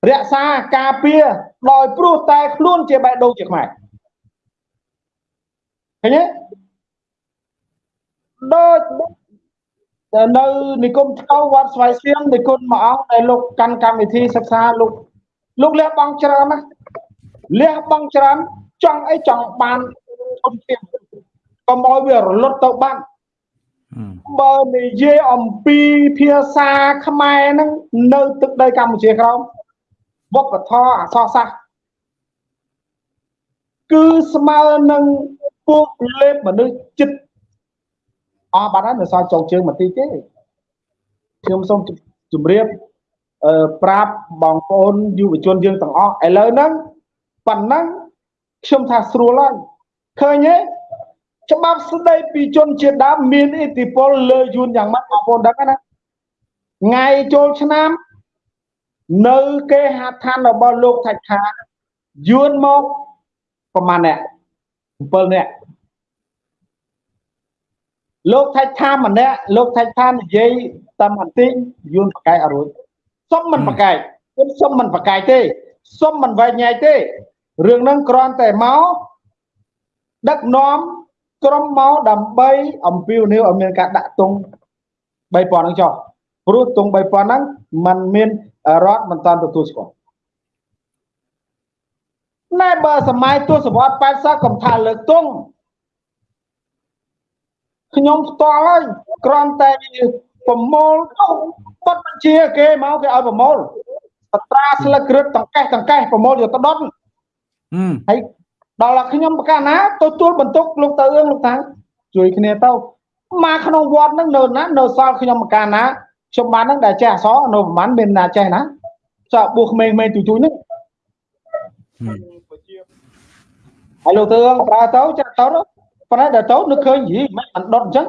រក្សាការពារដោយព្រោះតែខ្លួនជាបេះដូងជាខ្មែរឃើញទេដូចនៅនិគមថ្កោវត្តស្វាយសៀងនិគុណមួយអង្គដែលលោកកាន់កម្មវិធីសិក្សាលោកលោកលះបង់ច្រើនណាលះបង់ច្រើន ចង់អីចង់បានធនធានកុំឲ្យវារលត់ទៅបាត់បើនិយាយអំពីភាសាខ្មែរហ្នឹងនៅទឹកដីកម្ពុជាក្រោមវប្បធម៌អក្សរសាស្ត្រគឺស្មើនឹងពួកលេបមនុស្សចិត្តអស់បាត់ហើយនៅសល់ចុងជើងបន្តិចទេខ្ញុំសូមជម្រាបអឺប្រាប់បងប្អូនយុវជនយើងទាំងអស់ឥឡូវហ្នឹងប៉ុណ្ណឹង ខ្ញុំថាស្រួលហើយឃើញទេច្បាប់ស្ដីពីជនជាតិដើមមានឥទ្ធិពលលើយួនយ៉ាងម៉េចបងប្អូនដឹងណាថ្ងៃចូលឆ្នាំ នៅគេហដ្ឋានរបស់លោកថាច់ថាយួនមកប្រហែលអ្នក7អ្នកលោកថាច់ថាម្នាក់លោកថាច់ថានិយាយតាមបន្តិចយួនប្រកែកអរួចសុំមិនប្រកែកខ្ញុំសុំមិនប្រកែកទេសុំមិនវែងញែកទេ រឿងហ្នឹងគ្រាន់តែមកដឹកនាំក្រុមមកដើម្បីអំពាវនាវឲ្យមានការដាក់ទង់3000ហ្នឹងចុះព្រោះទង់3000ហ្នឹងมันមានរដ្ឋមិនតាន់ទទួលស្គាល់ណែបើសម័យទសវត្ស80កំថាលើកទង់ខ្ញុំផ្ទាល់ហើយគ្រាន់តែប្រមូលបាត់បញ្ជាគេមកគេឲ្យប្រមូលបត្រាស្លឹកគ្រឹះតង្កេះតង្កេះប្រមូលយកទៅដុត ហើយដល់ខ្ញុំប្រកាសណាទទួលបន្ទុកលោកទៅអឿងលោកតាជួយគ្នាទៅមកក្នុងវត្តហ្នឹងនៅណានៅសល់ខ្ញុំប្រកាសណាខ្ញុំបានហ្នឹងដែលចេះអសនៅប្រហែលមានណាចេះណាចាបួសក្មេងៗទូជួយហ្នឹងហើយលោកធ្វើប្រើទៅចាក់ទៅប៉ុន្តែដល់ទៅនឹកឃើញយីមិនអត់ដុតអញ្ចឹង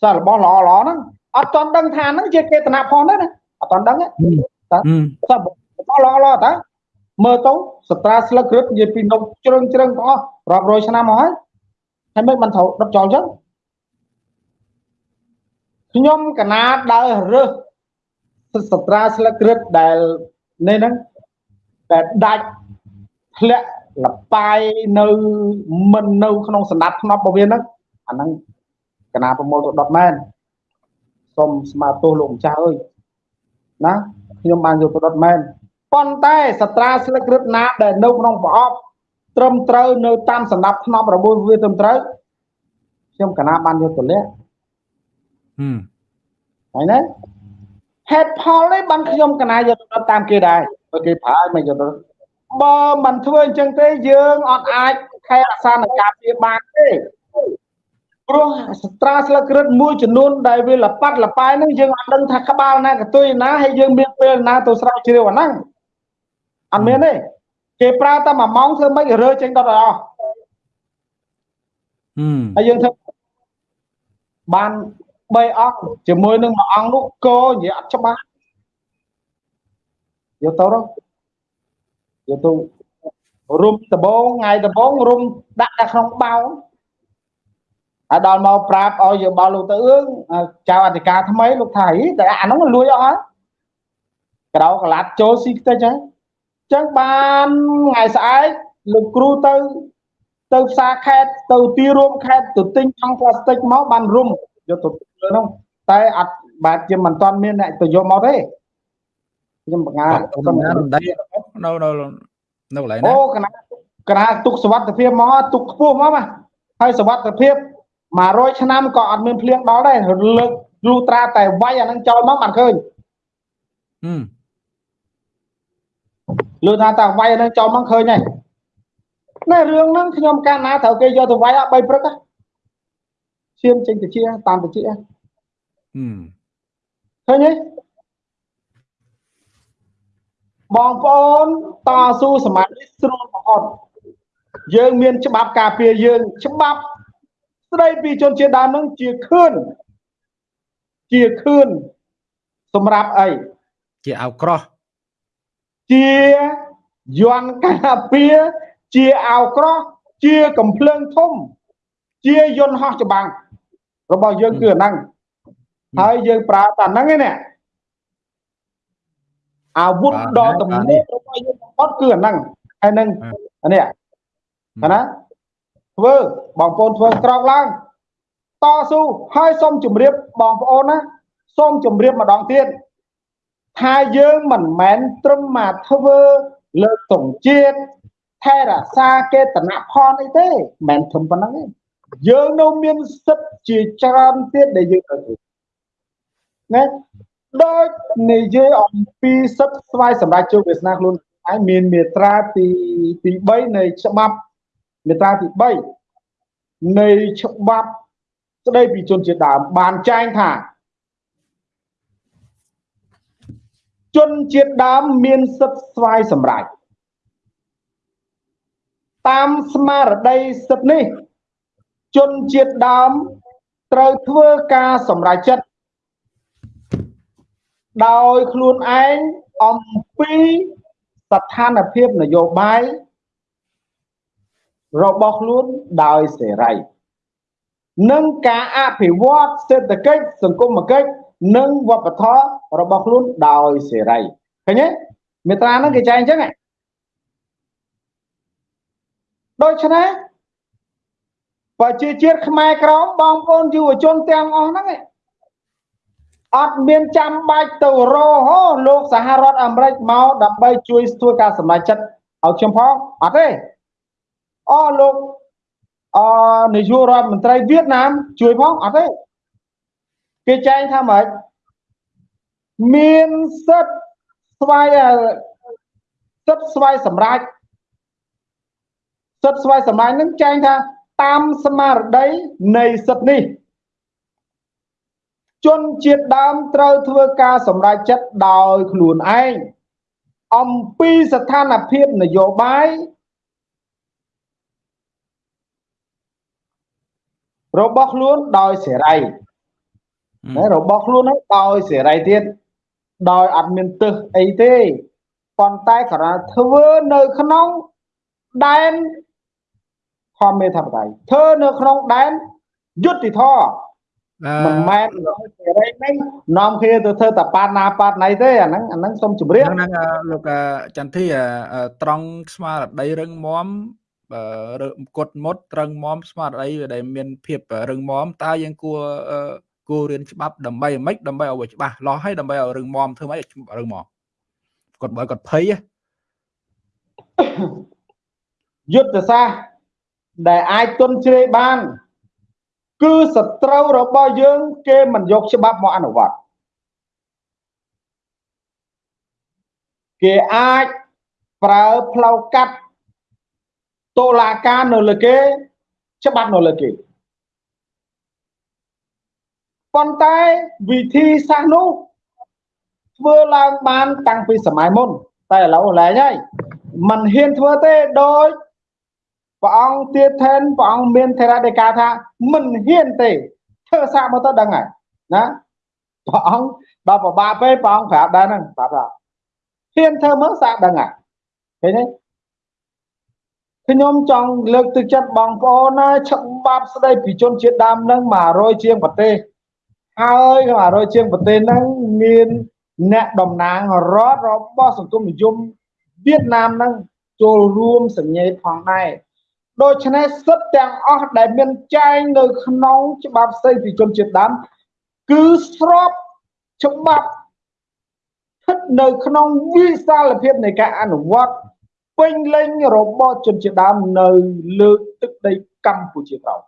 សាររបស់ល្អល្អហ្នឹងអត់ទាន់ដឹងថាហ្នឹងជាកេតនាផងទេណាអត់ទាន់ដឹងទេតើសាររបស់ល្អល្អតើ មើលទៅសត្រាស្លឹកគ្រឹតនិយាយពីនំជ្រឹងជ្រឹងទាំងអស់រាប់រយឆ្នាំមកហើយហើយមិនបានត្រូវដុតចោលអញ្ចឹងខ្ញុំកណាដើររើសសត្រាស្លឹកគ្រឹតដែលនេះហ្នឹងដែលដាច់ធ្លាក់លបាយនៅមិននៅក្នុងសណ្ដាប់ធ្នាប់របស់វាហ្នឹងអាហ្នឹងកណាប្រមូលទៅដុតមែនសូមស្មាទោសលោកម្ចាស់អើយណាខ្ញុំបានយកទៅដុតមែន ប៉ុន្តែសត្រាស្លឹករឹតណាដែលនៅក្នុងប្រអប់ត្រឹមត្រូវនៅតាមសណ្ដាប់ធ្នាប់របស់វាត្រឹមត្រូវខ្ញុំកណាបានយកទៅលាក់ហឹមហើយណាហេតុផលនេះបានខ្ញុំកណាយកទៅតាមគេដែរបើគេប្រើឲ្យមិនយកទៅបើមិនធ្វើអញ្ចឹងទេយើងអត់អាចថែរក្សានឹងការពារបានទេព្រោះស្ត្រាស្លឹករឹតមួយចំនួនដែលវាលប៉ាត់លប៉ែហ្នឹងយើងអត់ដឹងថាក្បាលណាកតុយណាហើយយើងមានពេលណាទៅស្រាវជ្រាវអាហ្នឹង អត់មានទេគេប្រើតែ1ម៉ោងធ្វើម៉េចរើចេញដុតឲ្យអស់ហើយយើងធ្វើបាន3អង្គជាមួយនឹងមួយអង្គនោះកនិយាយអត់ច្បាស់យកទៅទៅយកទៅរុំដបងថ្ងៃដបងរុំដាក់នៅក្នុងបោហើយដល់មកប្រាប់ឲ្យយោបល់លោកទៅអឿងចៅអធិការថ្មីលោកថាហីតែអាហ្នឹងលួចអស់ហើយកដោកលាត់ចូលស៊ីខ្ទេចហើយ ចឹងបានថ្ងៃស្អែកលោកគ្រូទៅទៅផ្សារខេត្តទៅទីរួមខេត្តទៅទិញថង់ផ្លាស្ទិកមកបានរុំយកទៅហ្នឹងតែអត់បាទជាមិនទាន់មានអ្នកទៅយកមកទេខ្ញុំបង្ហាញសំណារំដីនៅនៅនៅកន្លែងណាអូកណាកណាទុកសវត្ថភាពមកទុកខ្ពស់មកណាហើយសវត្ថភាព100ឆ្នាំក៏អត់មានភ្លៀងដល់ដែរលើកលូត្រាតែវាយអានឹងចោលមកបានឃើញហឹម លើថាតាវាយអានឹងចោលមកឃើញហើយណែរឿងហ្នឹងខ្ញុំកាលណាត្រូវគេយកទៅវាយអត់បីព្រឹកឈាមចេញទៅជាតាមទៅជាហឹមឃើញទេបងប្អូនតស៊ូសម័យនេះស្រួលបំផុតយើងមានច្បាប់ការពារយើងច្បាប់ស្ដីពីជនជាតិដើមនឹងជាខឿនជាខឿនសម្រាប់អីជាអោក្រោះ ជាយន់ការពារជាអោក្រោះជាកំភ្លើងធំ ជាយន្តហោះច្បាំងរបស់យើងគឺអាហ្នឹងហើយយើងប្រើតែហ្នឹងឯនេះអាវុធដ៏ទំនើបរបស់យើងបំផុតគឺអាហ្នឹងហើយនឹងនេះណាធ្វើបងប្អូនធ្វើក្រោកឡើងតស៊ូហើយសូមជម្រាបបងប្អូនណាសូមជម្រាបម្ដងទៀត ថាយើងមិនមែនត្រឹមមកធ្វើលើកទងជាតិថែរក្សាកេតនផលអីទេមិនមែនត្រឹមប៉ុណ្្នឹងទេយើងនៅមានសិទ្ធិជាច្រើនទៀតដែលយើងត្រូវធ្វើណាដូចនិយាយអំពីសិទ្ធិស្វ័យសម្រាប់ជោគវាសនាខ្លួនឯងមានមាត្រាទីទី3នៃច្បាប់មាត្រាទី3នៃច្បាប់ស្ដីពីជនជាតិដើមបានចែងថា ជនជាតិដើមមានសិទ្ធិស្វ័យសម្រេចតាមស្មារតីសិទ្ធិនេះ ជនជាតិដើមត្រូវធ្វើការសម្រេចចិត្តដោយខ្លួនឯងអំពីស្ថានភាពនយោបាយរបស់ខ្លួនដោយសេរីនិងការអភិវឌ្ឍសេដ្ឋកិច្ចសង្គមគិច្ច និងវប្បធម៌របស់ខ្លួនដោយសេរីឃើញទេមេត្រាហ្នឹងគេចែងអញ្ចឹងដូច្នេះប្រជាជាតិខ្មែរក្រមបងប្អូនយុវជនទាំងអស់ហ្នឹងអត់មានចាំបាច់ទៅរហោលោកសហរដ្ឋអាមេរិកមកដើម្បីជួយធ្វើការសម្រេចចិត្តឲ្យខ្ញុំផងអត់ទេអូលោកអនាយករដ្ឋមន្ត្រីវៀតណាមជួយផងអត់ទេ គេចែងថាម៉េចមានសិទ្ធស្វ័យសិទ្ធស្វ័យសម្រាប់សិទ្ធស្វ័យសម្រាប់នឹងចែងថាតាមស្មារតីនៃសិទ្ធនេះជនជាតិដើមត្រូវធ្វើការសម្រេចចិត្តដោយខ្លួនឯងអំពីស្ថានភាពនយោបាយរបស់ខ្លួនដោយសេរី ណារបស់ខ្លួនហ្នឹងដោយសេរីទៀតដោយអត់មានទឹះអីទេប៉ុន្តែគ្រាន់ធ្វើនៅក្នុងដែនធម្មមេធិបតេយ្យធ្វើនៅក្នុងដែនយុត្តិធម៌មិនមែនសេរីនេះនាំគ្នាទៅធ្វើតបាណាបាណៃទេអាហ្នឹងអាហ្នឹងសូមជម្រាបហ្នឹងលោកចន្ទធីត្រង់ស្មារតីរឹងមាំគុតមុតត្រឹងមាំស្មារតីដែលមានភាពរឹងមាំតើយើងគួរ គួររៀនច្បាប់ដើម្បីអ្មិចដើម្បីឲ្យច្បាស់លាស់ហើយដើម្បីឲ្យរឹងមាំធ្វើម៉េចរឹងមាំគាត់បើគាត់ភ័យយុទ្ធសាស្ត្រដែលអាចទុនជ្រេបាន គឺសត្រូវរបស់យើង គេមិនយកច្បាប់មកអនុវត្តគេអាចប្រើផ្លូវកាត់តុលាការនៅលើគេ ច្បាប់នៅលើគេ ប៉ុន្តែវិធីសាស្ត្រនោះធ្វើឡើងបានតាំងពីសម័យមុន តែឥឡូវឡើងហើយมันហ៊ានធ្វើទេដោយព្រះអង្គទៀតថែនព្រះអង្គមានថេរដីកាថាមិនហ៊ានទេធ្វើសាកមកទៅដឹងហើយណាព្រះអង្គដល់ប្របាពេព្រះអង្គប្រាប់ដែរហ្នឹងប្រាប់ថាហ៊ានធ្វើមើលសាកដឹងហើយឃើញទេខ្ញុំចង់លើកទឹកចិត្តបងប្អូនណាច្បាប់ស្ដីពីជនជាតិដើមនឹង100ជាងប្រទេស ហើយ100ជាងប្រទេសហ្នឹងមានអ្នកតំណាងរដ្ឋរបស់សង្គមនិយមវៀតណាមហ្នឹងចូលរួមសញ្ញេផងដែរដូច្នេះសិទ្ធទាំងអស់ដែលមានចែងនៅក្នុងច្បាប់ស្តីពីជនជាតិដើមគឺស្របច្បាប់ស្ថិតនៅក្នុងវិសាលភាពនៃការអនុវត្តពេញលេញរបស់ជនជាតិដើមនៅលើទឹកដីកម្ពុជាក្រោម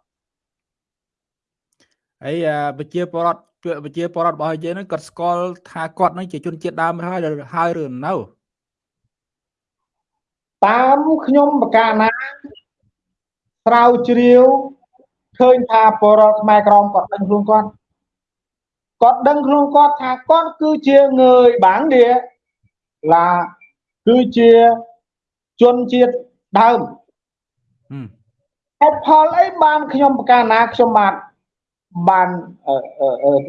ហើយប្រជាពលរដ្ឋប្រជាពលរដ្ឋរបស់យើងហ្នឹងគាត់ស្គាល់ថាគាត់នឹងជាជនជាតិដើមហើយហើយឬនៅតាមខ្ញុំបកាណាស្រាវជ្រាវឃើញថាពលរដ្ឋខ្មែរក្រមគាត់ដឹងខ្លួនគាត់គាត់ដឹងខ្លួនគាត់ថាគាត់គឺជាងើយបាងឌៀឡាគឺជាជនជាតិដើមហេតុផលអីបានខ្ញុំប្រកាសណាខ្ញុំបាន បាន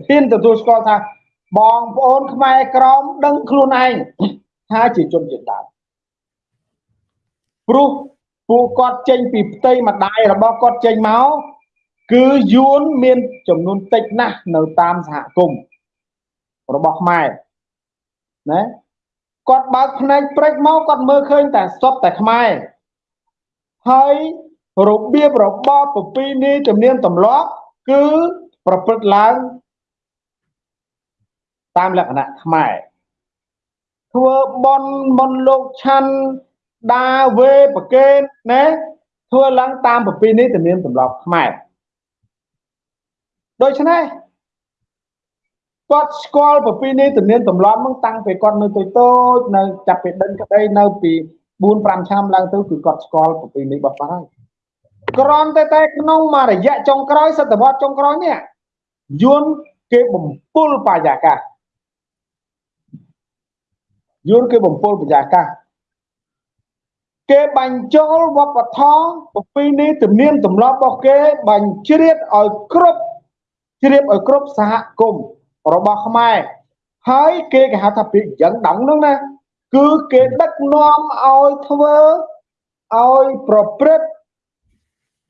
ហ៊ានទទួលស្គាល់ថាបងប្អូនខ្មែរក្រមដឹងខ្លួនឯងថាជាជនជាតិដើមព្រោះពួកគាត់ចេញពីផ្ទៃម្ដាយរបស់គាត់ចេញមកគឺយួនមានចំនួនតិចណាស់នៅតាមសហគមន៍របស់ខ្មែរណាគាត់បើកភ្នែកព្រិចមកគាត់មើលឃើញតែសុទ្ធតែខ្មែរហើយរបៀបរបបប្រពៃណីជំនាញទម្លាប់ គឺប្រព្រឹត្តឡើងតាមលក្ខណៈខ្មែរធ្វើបនបនលោកឆាន់ដាវេប្រកេតណាធ្វើឡើងតាមប្រពៃណីទំនៀមទម្លាប់ខ្មែរដូច្នេះគាត់ស្គាល់ប្រពៃណីទំនៀមទម្លាប់ហ្នឹងតាំងពីគាត់នៅតូចតូចនៅចាប់ពីដិនក្តីនៅពី4 5ឆ្នាំឡើងទៅគឺគាត់ស្គាល់ប្រពៃណីរបស់គាត់ហើយ ក្រំតែតែក្នុងមួយរយៈចុងក្រោយសតវត្សចុងក្រោយនេះយួនគេបំពុលបរិយាកាសយួនគេបំពុលបរិយាកាសគេបញ្ចូលវប្បធម៌ប្រពៃណីទំនៀមទម្លាប់របស់គេបញ្ជ្រាបឲ្យគ្រប់ជ្រាបឲ្យគ្រប់សហគមន៍របស់ខ្មែរហើយគេគេហៅថាពាក្យយ៉ាងដងហ្នឹងណាគឺគេដឹកនាំឲ្យធ្វើឲ្យប្រព្រឹត្ត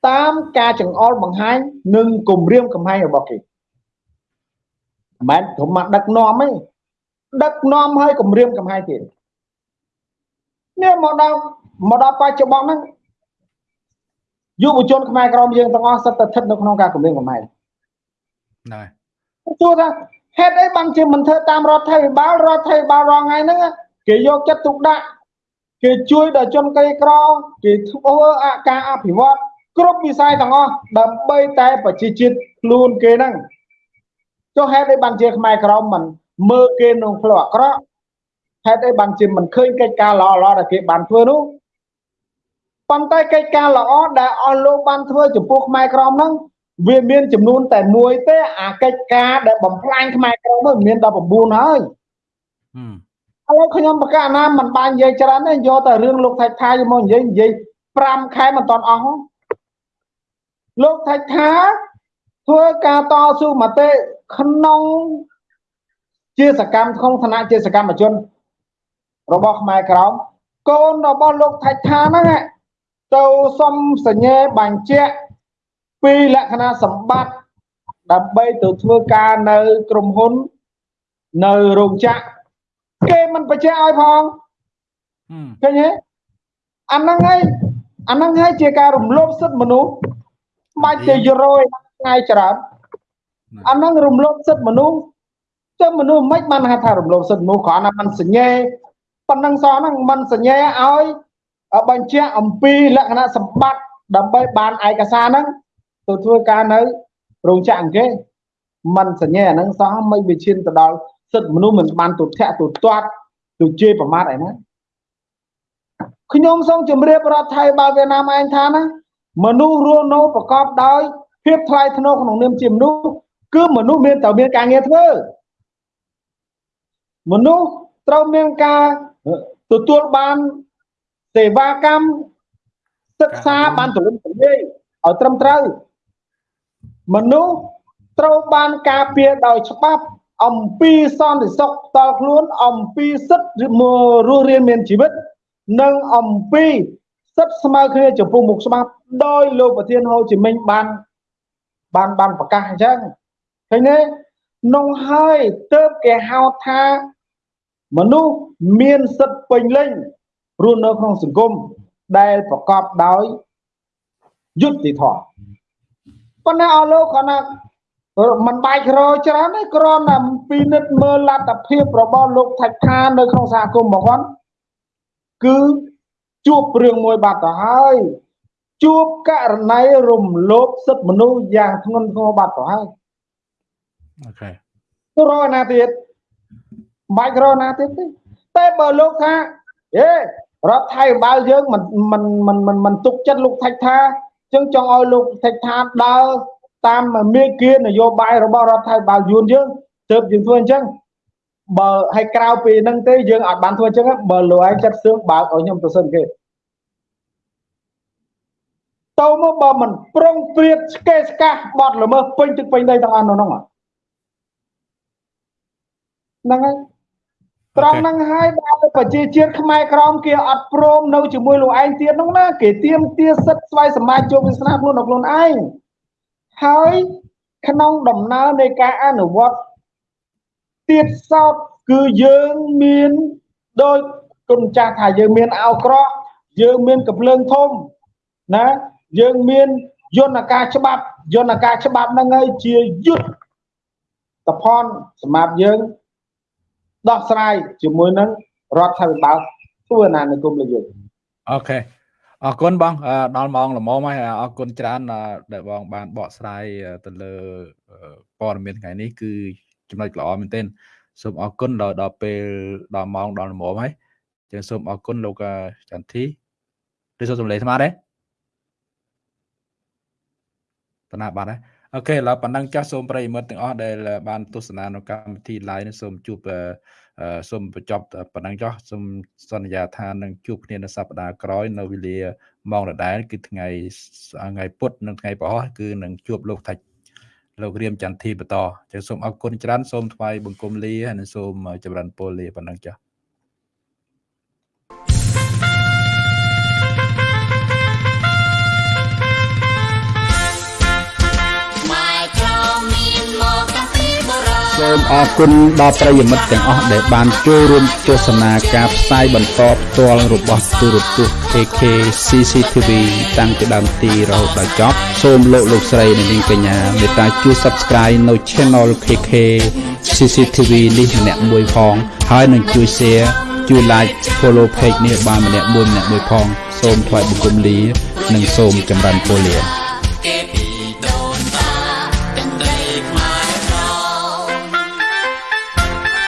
តាមការចង្អុលបង្ហាញនិងគម្រាមកំហែងរបស់គេមិនមែនត្រឹមមកដឹកនាំទេដឹកនាំឲ្យគម្រាមកំហែងទៀតនេះមកដល់មកដល់បច្ចុប្បន្នហ្នឹងយុវជនខ្មែរក្រមយើងទាំងអស់សិតតែស្ថិតនៅក្នុងការគម្រាមកំហែងហ្នឹងហើយទោះថាហេតុអីបានជាមិនធ្វើតាមរដ្ឋាភិបាលរដ្ឋាភិបាលរងថ្ងៃហ្នឹងគេយកចិត្តទុកដាក់គេជួយដល់ជនក្រីក្រគេធ្វើការអភិវឌ្ឍ គ្រប់វិស័យទាំងអស់ដើម្បីតែប្រជាជាតិខ្លួនគេហ្នឹងចុះហេតុអីបានជាខ្មែរក្រមមិនមើលគេក្នុងផ្លូវអាក្រក់ហេតុអីបានជាមិនឃើញកិច្ចការល្អល្អដែលគេបានធ្វើនោះប៉ុន្តែកិច្ចការល្អដែលអស់លោកបានធ្វើចំពោះខ្មែរក្រមហ្នឹងវាមានចំនួនតែមួយទេអាកិច្ចការដែលបំផ្លាញខ្មែរក្រមហ្នឹងមានដល់9ហើយឥឡូវខ្ញុំប្រកាសណាមិនបាននិយាយច្រើនទេយកតែរឿងលោកថៃថាយកមកនិយាយនិយាយ5ខែមិនតាន់អស់ លោកថៃថាធ្វើការតស៊ូមតិក្នុងជាសកម្មក្នុងឋានៈជាសកម្មជន របស់ខ្មែរក្រមកូនរបស់លោកថៃថាហ្នឹងទៅសុំសញ្ញេបញ្ជាក់ពីលក្ខណៈសម្បត្តិដើម្បីទៅធ្វើការនៅក្រុមហ៊ុននៅរោងចក្រគេមិនបញ្ជាក់ឲ្យផងឃើញទេអាហ្នឹងហើយអាហ្នឹងហើយជាការរំលោភសិទ្ធិមនុស្ស បាច់ទៅយូរយថ្ងៃច្រើនអានឹងរំលោភសិទ្ធិមនុស្សចុះមនុស្សមិនបានហៅថារំលោភសិទ្ធិមនុស្សគ្រាន់តែមិនសញ្ញេប៉ុណ្ណឹងសោះហ្នឹងមិនសញ្ញេឲ្យបញ្ជាក់អំពីលក្ខណៈសម្បត្តិដើម្បីបានឯកសារហ្នឹងទៅធ្វើការនៅរោងចក្រអង្គមិនសញ្ញេអាហ្នឹងសោះមិនវាឈានទៅដល់សិទ្ធិមនុស្សមិនបានទុធាក់ទុទាត់ទុជេរប្រមាថឯណាខ្ញុំសូមជម្រាបរដ្ឋថៃបើវៀតណាមឯងថាណា មនុស្សរស់នៅប្រកបដោយភាពថ្លៃថ្នូរក្នុងនាមជាមនុស្សគឺមនុស្សមានតែមានការងារធ្វើមនុស្សត្រូវមានការទទួលបានសេវាកម្មសិក្សាបានទូលំទូលាយឲ្យត្រឹមត្រូវមនុស្សត្រូវបានការពារដោយច្បាប់អំពីសន្តិសុខផ្ទាល់ខ្លួនអំពីសិទ្ធិរស់រានមានជីវិត និងអំពី សិទ្ធិស្មើគ្នាចំពោះមុខច្បាប់ដោយលោកប្រធានហូជីមិញបានបានបានប្រកាសអញ្ចឹងឃើញទេនងហើយទៅគេហៅថាមនុស្សមានសិទ្ធិពេញលេញរស់នៅក្នុងសង្គមដែលប្រកបដោយយុត្តិធម៌ប៉ុន្តែអស់លោកគាត់ណាมันបែករច្រើនទេគ្រាន់តែពិនិត្យមើលលទ្ធភាពរបស់លោកថៃខានៅក្នុងសហគមន៍របស់គាត់គឺ ជួបរឿងមួយបាត់ទៅហើយជួបករណីរំលោភសិទ្ធិមនុស្សយ៉ាងធ្ងន់ធ្ងរបាត់ទៅហើយអូខេរកណាទៀតបាច់រកណាទៀតទេតែបើលោកថាអេរដ្ឋថៃបាល់យើងមិនមិនមិនមិនមិនទុកចិត្តលោកថៃថាចឹងចង់ឲ្យលោកថៃថាដើរតាមមេគានយោបាយរបស់រដ្ឋាភិបាលយួនយើងទើបយើងធ្វើអញ្ចឹង បើឲ្យក្រៅពីហ្នឹងទេយើងអត់បានធ្វើអញ្ចឹងបើលោកឯងចិត្តសឿងបើកឲ្យខ្ញុំទៅសិនគេទៅមកបើមិនប្រុងព្រៀតស្កេស្កាស់បត់ល្មើសពេញទឹកពេញដីទាំងអស់នៅហ្នឹងហ្នឹងហើយត្រង់ហ្នឹងហើយដែលប្រជាជាតិខ្មែរក្រមគេអត់ព្រមនៅជាមួយលោកឯងទៀតហ្នឹងណាគេទៀមទាសិទ្ធស្វ័យសម្រេចជោគវាសនាខ្លួនដល់ខ្លួនឯងហើយក្នុងដំណើរនៃការអនុវត្ត ទៀតសោតគឺយើងមានដោយគុណចាស់ថាយើងមានអោក្រោះយើងមានកំភ្លើងធំណាយើងមានយន្តការច្បាប់យន្តការច្បាប់ហ្នឹងហើយជាយុទ្ធតផនសម្រាប់យើងដោះស្រាយជាមួយនឹងរដ្ឋាភិបាលធ្វើអាណានិគមលើយើងអូខេអរគុណបងដល់ម៉ោងល្មមហើយអរគុណច្រើនដែលបងបានបកស្រាយទៅលើព័ត៌មានថ្ងៃនេះគឺ ចំណុចល្អមែនទែនសូមអរគុណដល់ដល់ពេលដល់ម៉ោងដល់ល្មមហើយចឹងសូមអរគុណលោកចន្ទធីឬសូមសម្លេងស្មាតទេតណាបាទអូខេឥឡូវប៉ុណ្ណឹងចាស់សូមប្រិយមិត្តទាំងអស់ដែលបានទស្សនានៅកម្មវិធី live នេះសូមជួបសូមបញ្ចប់ប៉ុណ្ណឹងចុះសូមសន្យាថានឹងជួបគ្នានៅសប្តាហ៍ក្រោយនៅវេលាម៉ោងដដែលគឺថ្ងៃថ្ងៃពុធនិងថ្ងៃប្រហោះគឺនឹងជួបលោកថាច់ លោករៀមចន្ទធីបន្តចឹងសូមអរគុណច្រើនសូមថ្វាយបង្គំលាហើយនិងសូមចម្រើនពរលាប៉ុណ្ណឹងចា៎ សូមអរគុណដល់ប្រិយមិត្តទាំងអស់ដែលបានចូលរួមទស្សនាការផ្សាយបន្តផ្ទាល់របស់ទូរទស្សន៍ KK CCTV តាំងពីដើមទីរហូតដល់ចប់សូមលោកលោកស្រីនិងនាងកញ្ញាមេត្តាជួយ Subscribe នៅ Channel KK CCTV នេះម្នាក់មួយផង ហើយនឹងជួយ Share ជួយ Like Follow Page នេះបានម្នាក់មួយម្នាក់មួយផង សូមថ្លែងបង្គំលា និងសូមចម្រើនពរលា